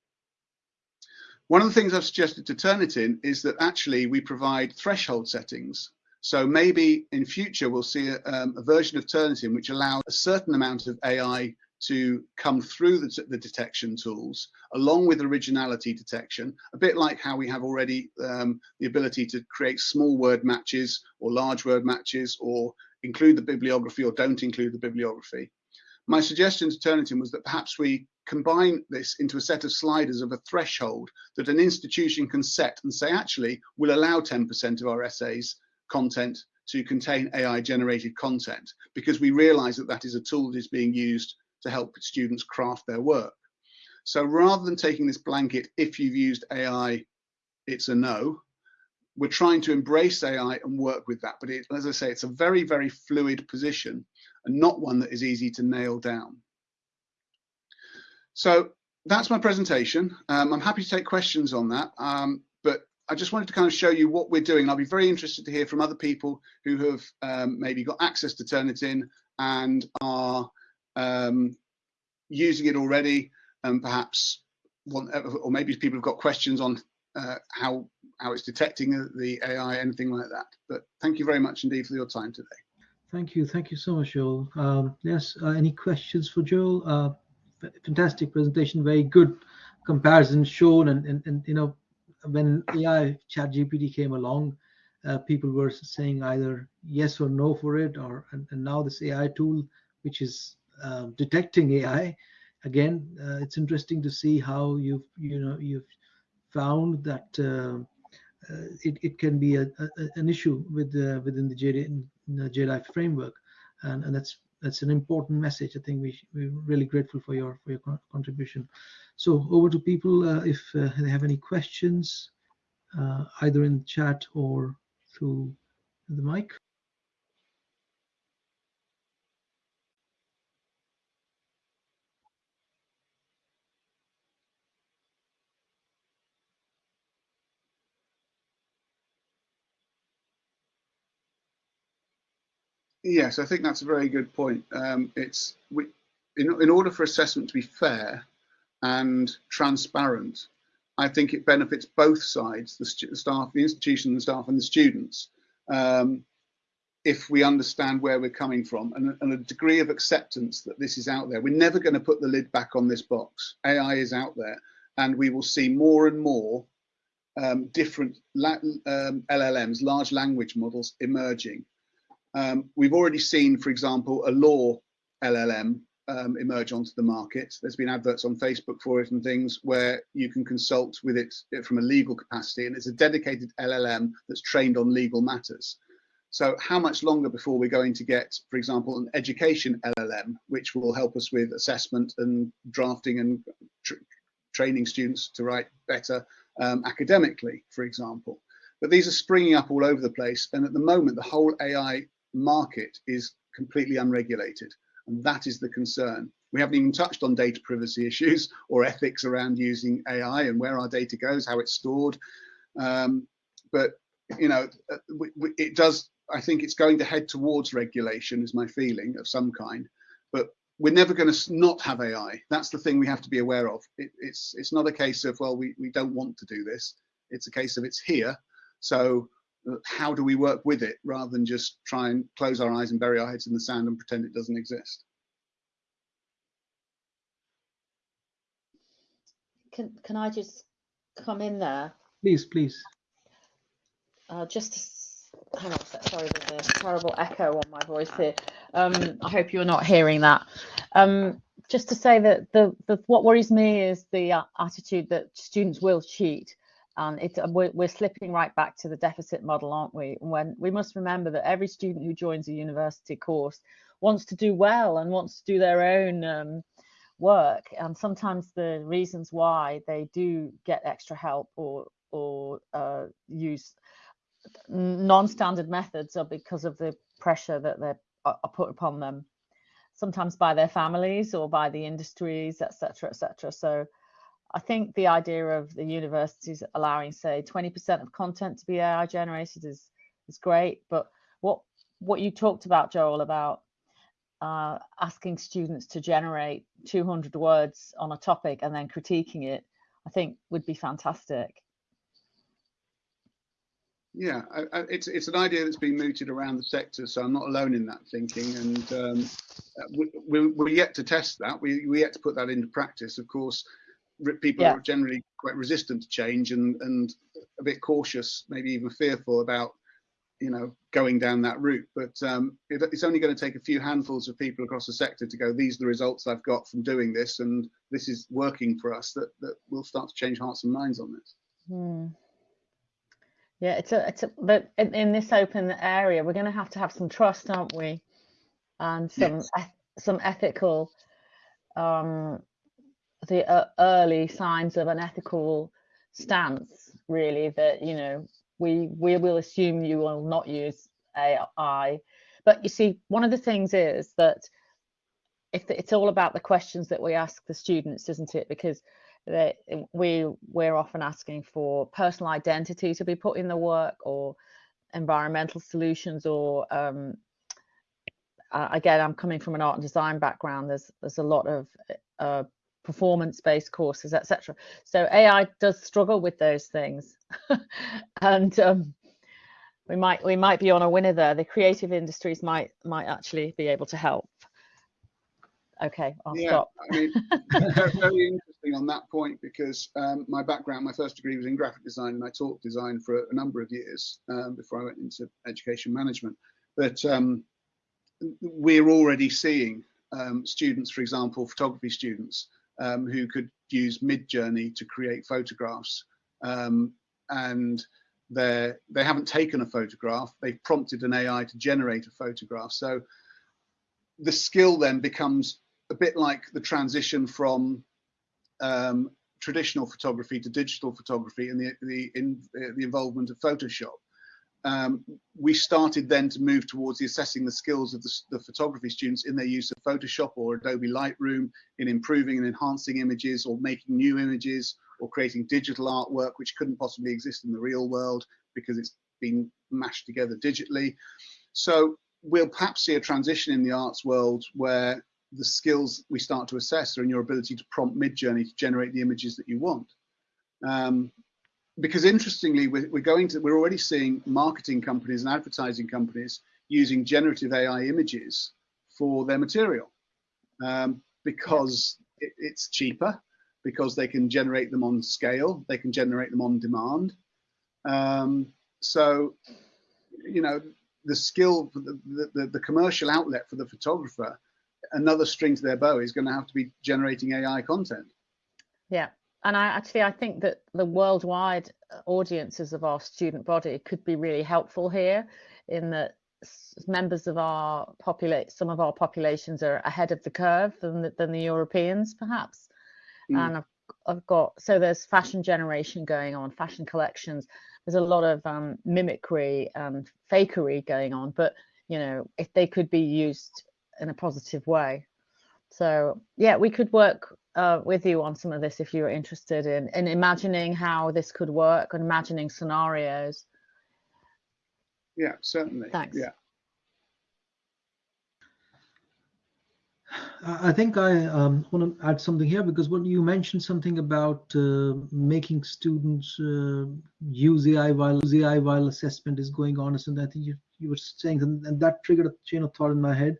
One of the things I've suggested to Turnitin is that actually we provide threshold settings. So maybe in future we'll see a, um, a version of Turnitin which allows a certain amount of AI to come through the, the, detection tools along with originality detection, a bit like how we have already um, the ability to create small word matches or large word matches or include the bibliography or don't include the bibliography. My suggestion to Turnitin was that perhaps we combine this into a set of sliders of a threshold that an institution can set and say, actually, we'll allow 10% of our essays content to contain AI generated content because we realize that that is a tool that is being used to help students craft their work. So rather than taking this blanket, if you've used AI, it's a no, we're trying to embrace AI and work with that. But it, as I say, it's a very, very fluid position and not one that is easy to nail down. So that's my presentation. Um, I'm happy to take questions on that. Um, but I just wanted to kind of show you what we're doing. I'll be very interested to hear from other people who have um, maybe got access to Turnitin and are um, using it already and perhaps want, or maybe people have got questions on uh, how how it's detecting the AI, anything like that. But thank you very much indeed for your time today. Thank you. Thank you so much, Joel. Um, yes, uh, any questions for Joel? Uh, fantastic presentation, very good comparison shown. And, and, and you know, when AI ChatGPT came along, uh, people were saying either yes or no for it, or and, and now this AI tool, which is uh, detecting AI, again, uh, it's interesting to see how you've you know you've found that uh, it, it can be a, a, an issue with within the JD, the JEDI framework, and, and that's that's an important message. I think we we're really grateful for your for your contribution. So over to people uh, if uh, they have any questions, uh, either in the chat or through the mic. Yes, I think that's a very good point. Um, it's we, in, in order for assessment to be fair and transparent, I think it benefits both sides, the staff, the institution, the staff, and the students, um, if we understand where we're coming from and, and, a degree of acceptance that this is out there. We're never going to put the lid back on this box. AI is out there, and we will see more and more um, different um, LLMs, large language models, emerging. Um, we've already seen, for example, a law LLM um, emerge onto the market. There's been adverts on Facebook for it and things where you can consult with it from a legal capacity, and it's a dedicated LLM that's trained on legal matters. So how much longer before we're going to get, for example, an education LLM, which will help us with assessment and drafting and tr training students to write better um, academically, for example. But these are springing up all over the place. And at the moment, the whole AI market is completely unregulated. And that is the concern. We haven't even touched on data privacy issues (laughs) or ethics around using AI and where our data goes, how it's stored. Um, but, you know, uh, it does, I think it's going to head towards regulation is my feeling of some kind. But we're never going to not have AI. That's the thing we have to be aware of. It, it's, it's not a case of, well, we, we don't want to do this. It's a case of it's here. So how do we work with it rather than just try and close our eyes and bury our heads in the sand and pretend it doesn't exist? Can, can I just come in there? Please, please. Uh, just to, hang on, sorry, there's a terrible echo on my voice here. Um, I hope you're not hearing that. Um, just to say that the, the what worries me is the uh, attitude that students will cheat and uh, we're, we're, slipping right back to the deficit model aren't we? When we must remember that every student who joins a university course wants to do well and wants to do their own um, work. And sometimes the reasons why they do get extra help or or uh, use non-standard methods are because of the pressure that they're are put upon them. Sometimes by their families or by the industries etc etc so I think the idea of the universities allowing, say, 20% of content to be AI generated is is great. But what what you talked about, Joel, about uh, asking students to generate 200 words on a topic and then critiquing it, I think would be fantastic. Yeah, I, I, it's it's an idea that's been mooted around the sector, so I'm not alone in that thinking. And um, we, we, we're yet to test that. We we yet to put that into practice. Of course, people yeah. are generally quite resistant to change and and a bit cautious, maybe even fearful about you know going down that route. But um, it, it's only going to take a few handfuls of people across the sector to go. These are the results I've got from doing this, and this is working for us. That that will start to change hearts and minds on this. Hmm. Yeah, it's a it's a but in, in this open area, we're going to have to have some trust, aren't we? And some yes. eth some ethical um the uh, early signs of an ethical stance really that you know we we will assume you will not use AI but you see one of the things is that if it's all about the questions that we ask the students isn't it? Because we we're often asking for personal identity to be put in the work or environmental solutions or um, uh, again i'm coming from an art and design background. There's there's a lot of uh, performance based courses etc so ai does struggle with those things. (laughs) And um, we might we might be on a winner there. The creative industries might might actually be able to help. Okay i'll yeah, stop. I mean, (laughs) very interesting on that point because um, my background my first degree was in graphic design and i taught design for a number of years um, before i went into education management. But um, we're already seeing um, students for example photography students um, who could use midjourney to create photographs. Um, and they they haven't taken a photograph. They've prompted an ai to generate a photograph. So the skill then becomes a bit like the transition from um, traditional photography to digital photography and the the, in, uh, the involvement of Photoshop. Um, we started then to move towards the assessing the skills of the, the, photography students in their use of Photoshop or Adobe Lightroom in improving and enhancing images or making new images or creating digital artwork which couldn't possibly exist in the real world because it's been mashed together digitally. So we'll perhaps see a transition in the arts world where the skills we start to assess are in your ability to prompt Midjourney to generate the images that you want. Um, because interestingly, we're, we're, going to, we're already seeing marketing companies and advertising companies using generative AI images for their material um, because it, it's cheaper, because they can generate them on scale, they can generate them on demand. Um, so, you know, the skill, the, the, the commercial outlet for the photographer another string to their bow is going to have to be generating AI content. Yeah. And I actually I think that the worldwide audiences of our student body could be really helpful here in that members of our populate some of our populations are ahead of the curve than the, than the Europeans perhaps. Mm. And I've, I've got so there's fashion generation going on, fashion collections. There's a lot of um, mimicry and fakery going on, but you know if they could be used in a positive way. So yeah, we could work uh, with you on some of this if you're interested in, in imagining how this could work and imagining scenarios. Yeah, certainly. Thanks. Yeah. I think I um, want to add something here because when you mentioned something about uh, making students uh, use AI while AI while assessment is going on, and I think you, you were saying, and, and that triggered a chain of thought in my head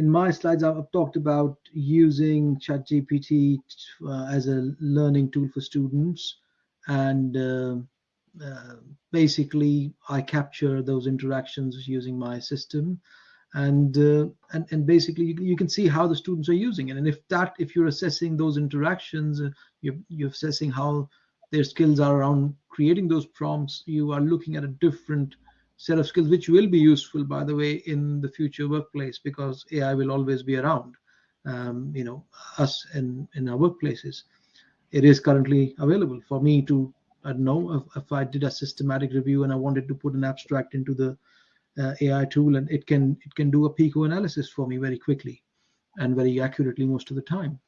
in my slides, I've talked about using ChatGPT uh, as a learning tool for students. And uh, uh, basically, I capture those interactions using my system. And, uh, and and basically you, you, can see how the students are using it and if that if you're assessing those interactions uh, you're, you're assessing how their skills are around creating those prompts you are looking at a different set of skills which will be useful by the way in the future workplace because ai will always be around um, you know us in in our workplaces. It is currently available for me to i don't know if, if i did a systematic review and i wanted to put an abstract into the uh, ai tool and it can it can do a pico analysis for me very quickly and very accurately most of the time.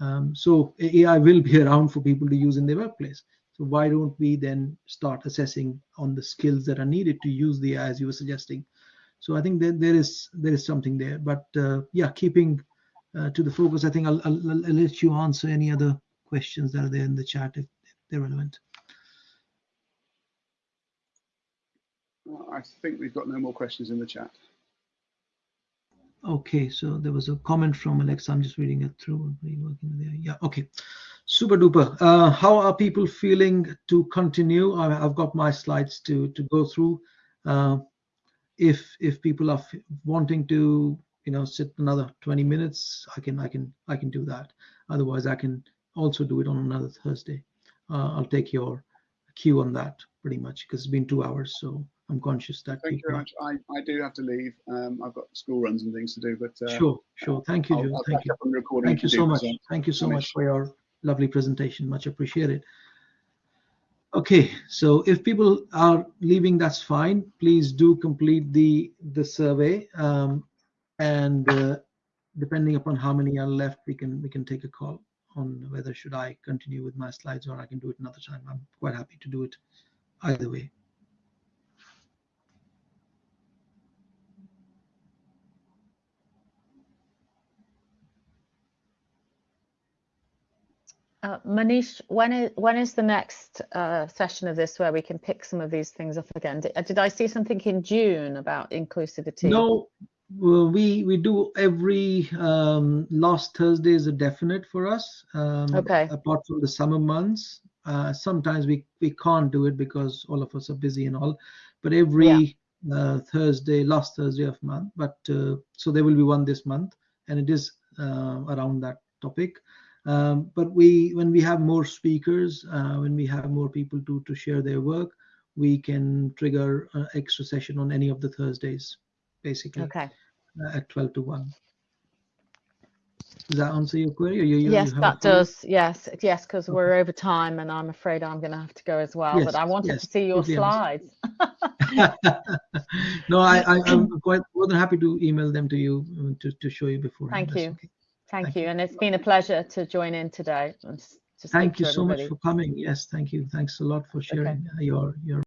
Um, so ai will be (laughs) around for people to use in their workplace so why don't we then start assessing on the skills that are needed to use the AI as you were suggesting? So I think that there is there is something there. But uh, yeah, keeping uh, to the focus, I think I'll, I'll, I'll, let you answer any other questions that are there in the chat if, they're relevant. I think we've got no more questions in the chat. Okay, so there was a comment from Alexa. I'm just reading it through. And reworking there. Yeah, okay. Super duper. Uh, how are people feeling to continue? I, have got my slides to to go through. Uh, if if people are wanting to, you know, sit another 20 minutes, I can I can I can do that. Otherwise, I can also do it on another Thursday. Uh, I'll take your cue on that pretty much because it's been two hours. So I'm conscious that. Thank you very much. I, I do have to leave. Um, I've got school runs and things to do, but uh, sure, sure. Thank you, Joe. Thank you. Thank you so much. Thank you so much for your lovely presentation. Much appreciated. Okay, so if people are leaving, that's fine. Please do complete the the survey, um, and uh, depending upon how many are left, we can we can take a call on whether should I continue with my slides or I can do it another time. I'm quite happy to do it either way. Uh, Manish, when is when is the next uh, session of this where we can pick some of these things up again? Did, did I see something in June about inclusivity? No, we we do every um, last Thursday is a definite for us. Um, Okay. Apart from the summer months, uh, sometimes we we can't do it because all of us are busy and all. But every uh, Thursday, last Thursday of month. But uh, so there will be one this month, and it is uh, around that topic. Um, but we when we have more speakers, uh, when we have more people to to share their work, we can trigger an extra session on any of the Thursdays, basically Okay. uh, at 12 to 1. Does that answer your query? You, you, yes, you that does. Yes, yes, because we're over time, and I'm afraid I'm going to have to go as well. but I wanted yes, to see your slides. (laughs) (laughs) no, I, I, I'm (clears throat) quite more than happy to email them to you uh, to, to show you beforehand. Thank That's you. okay. Thank Thank you, you. and it's been a pleasure to join in today to speak Thank you so much for coming. Yes, thank you. Thanks a lot for sharing uh, your your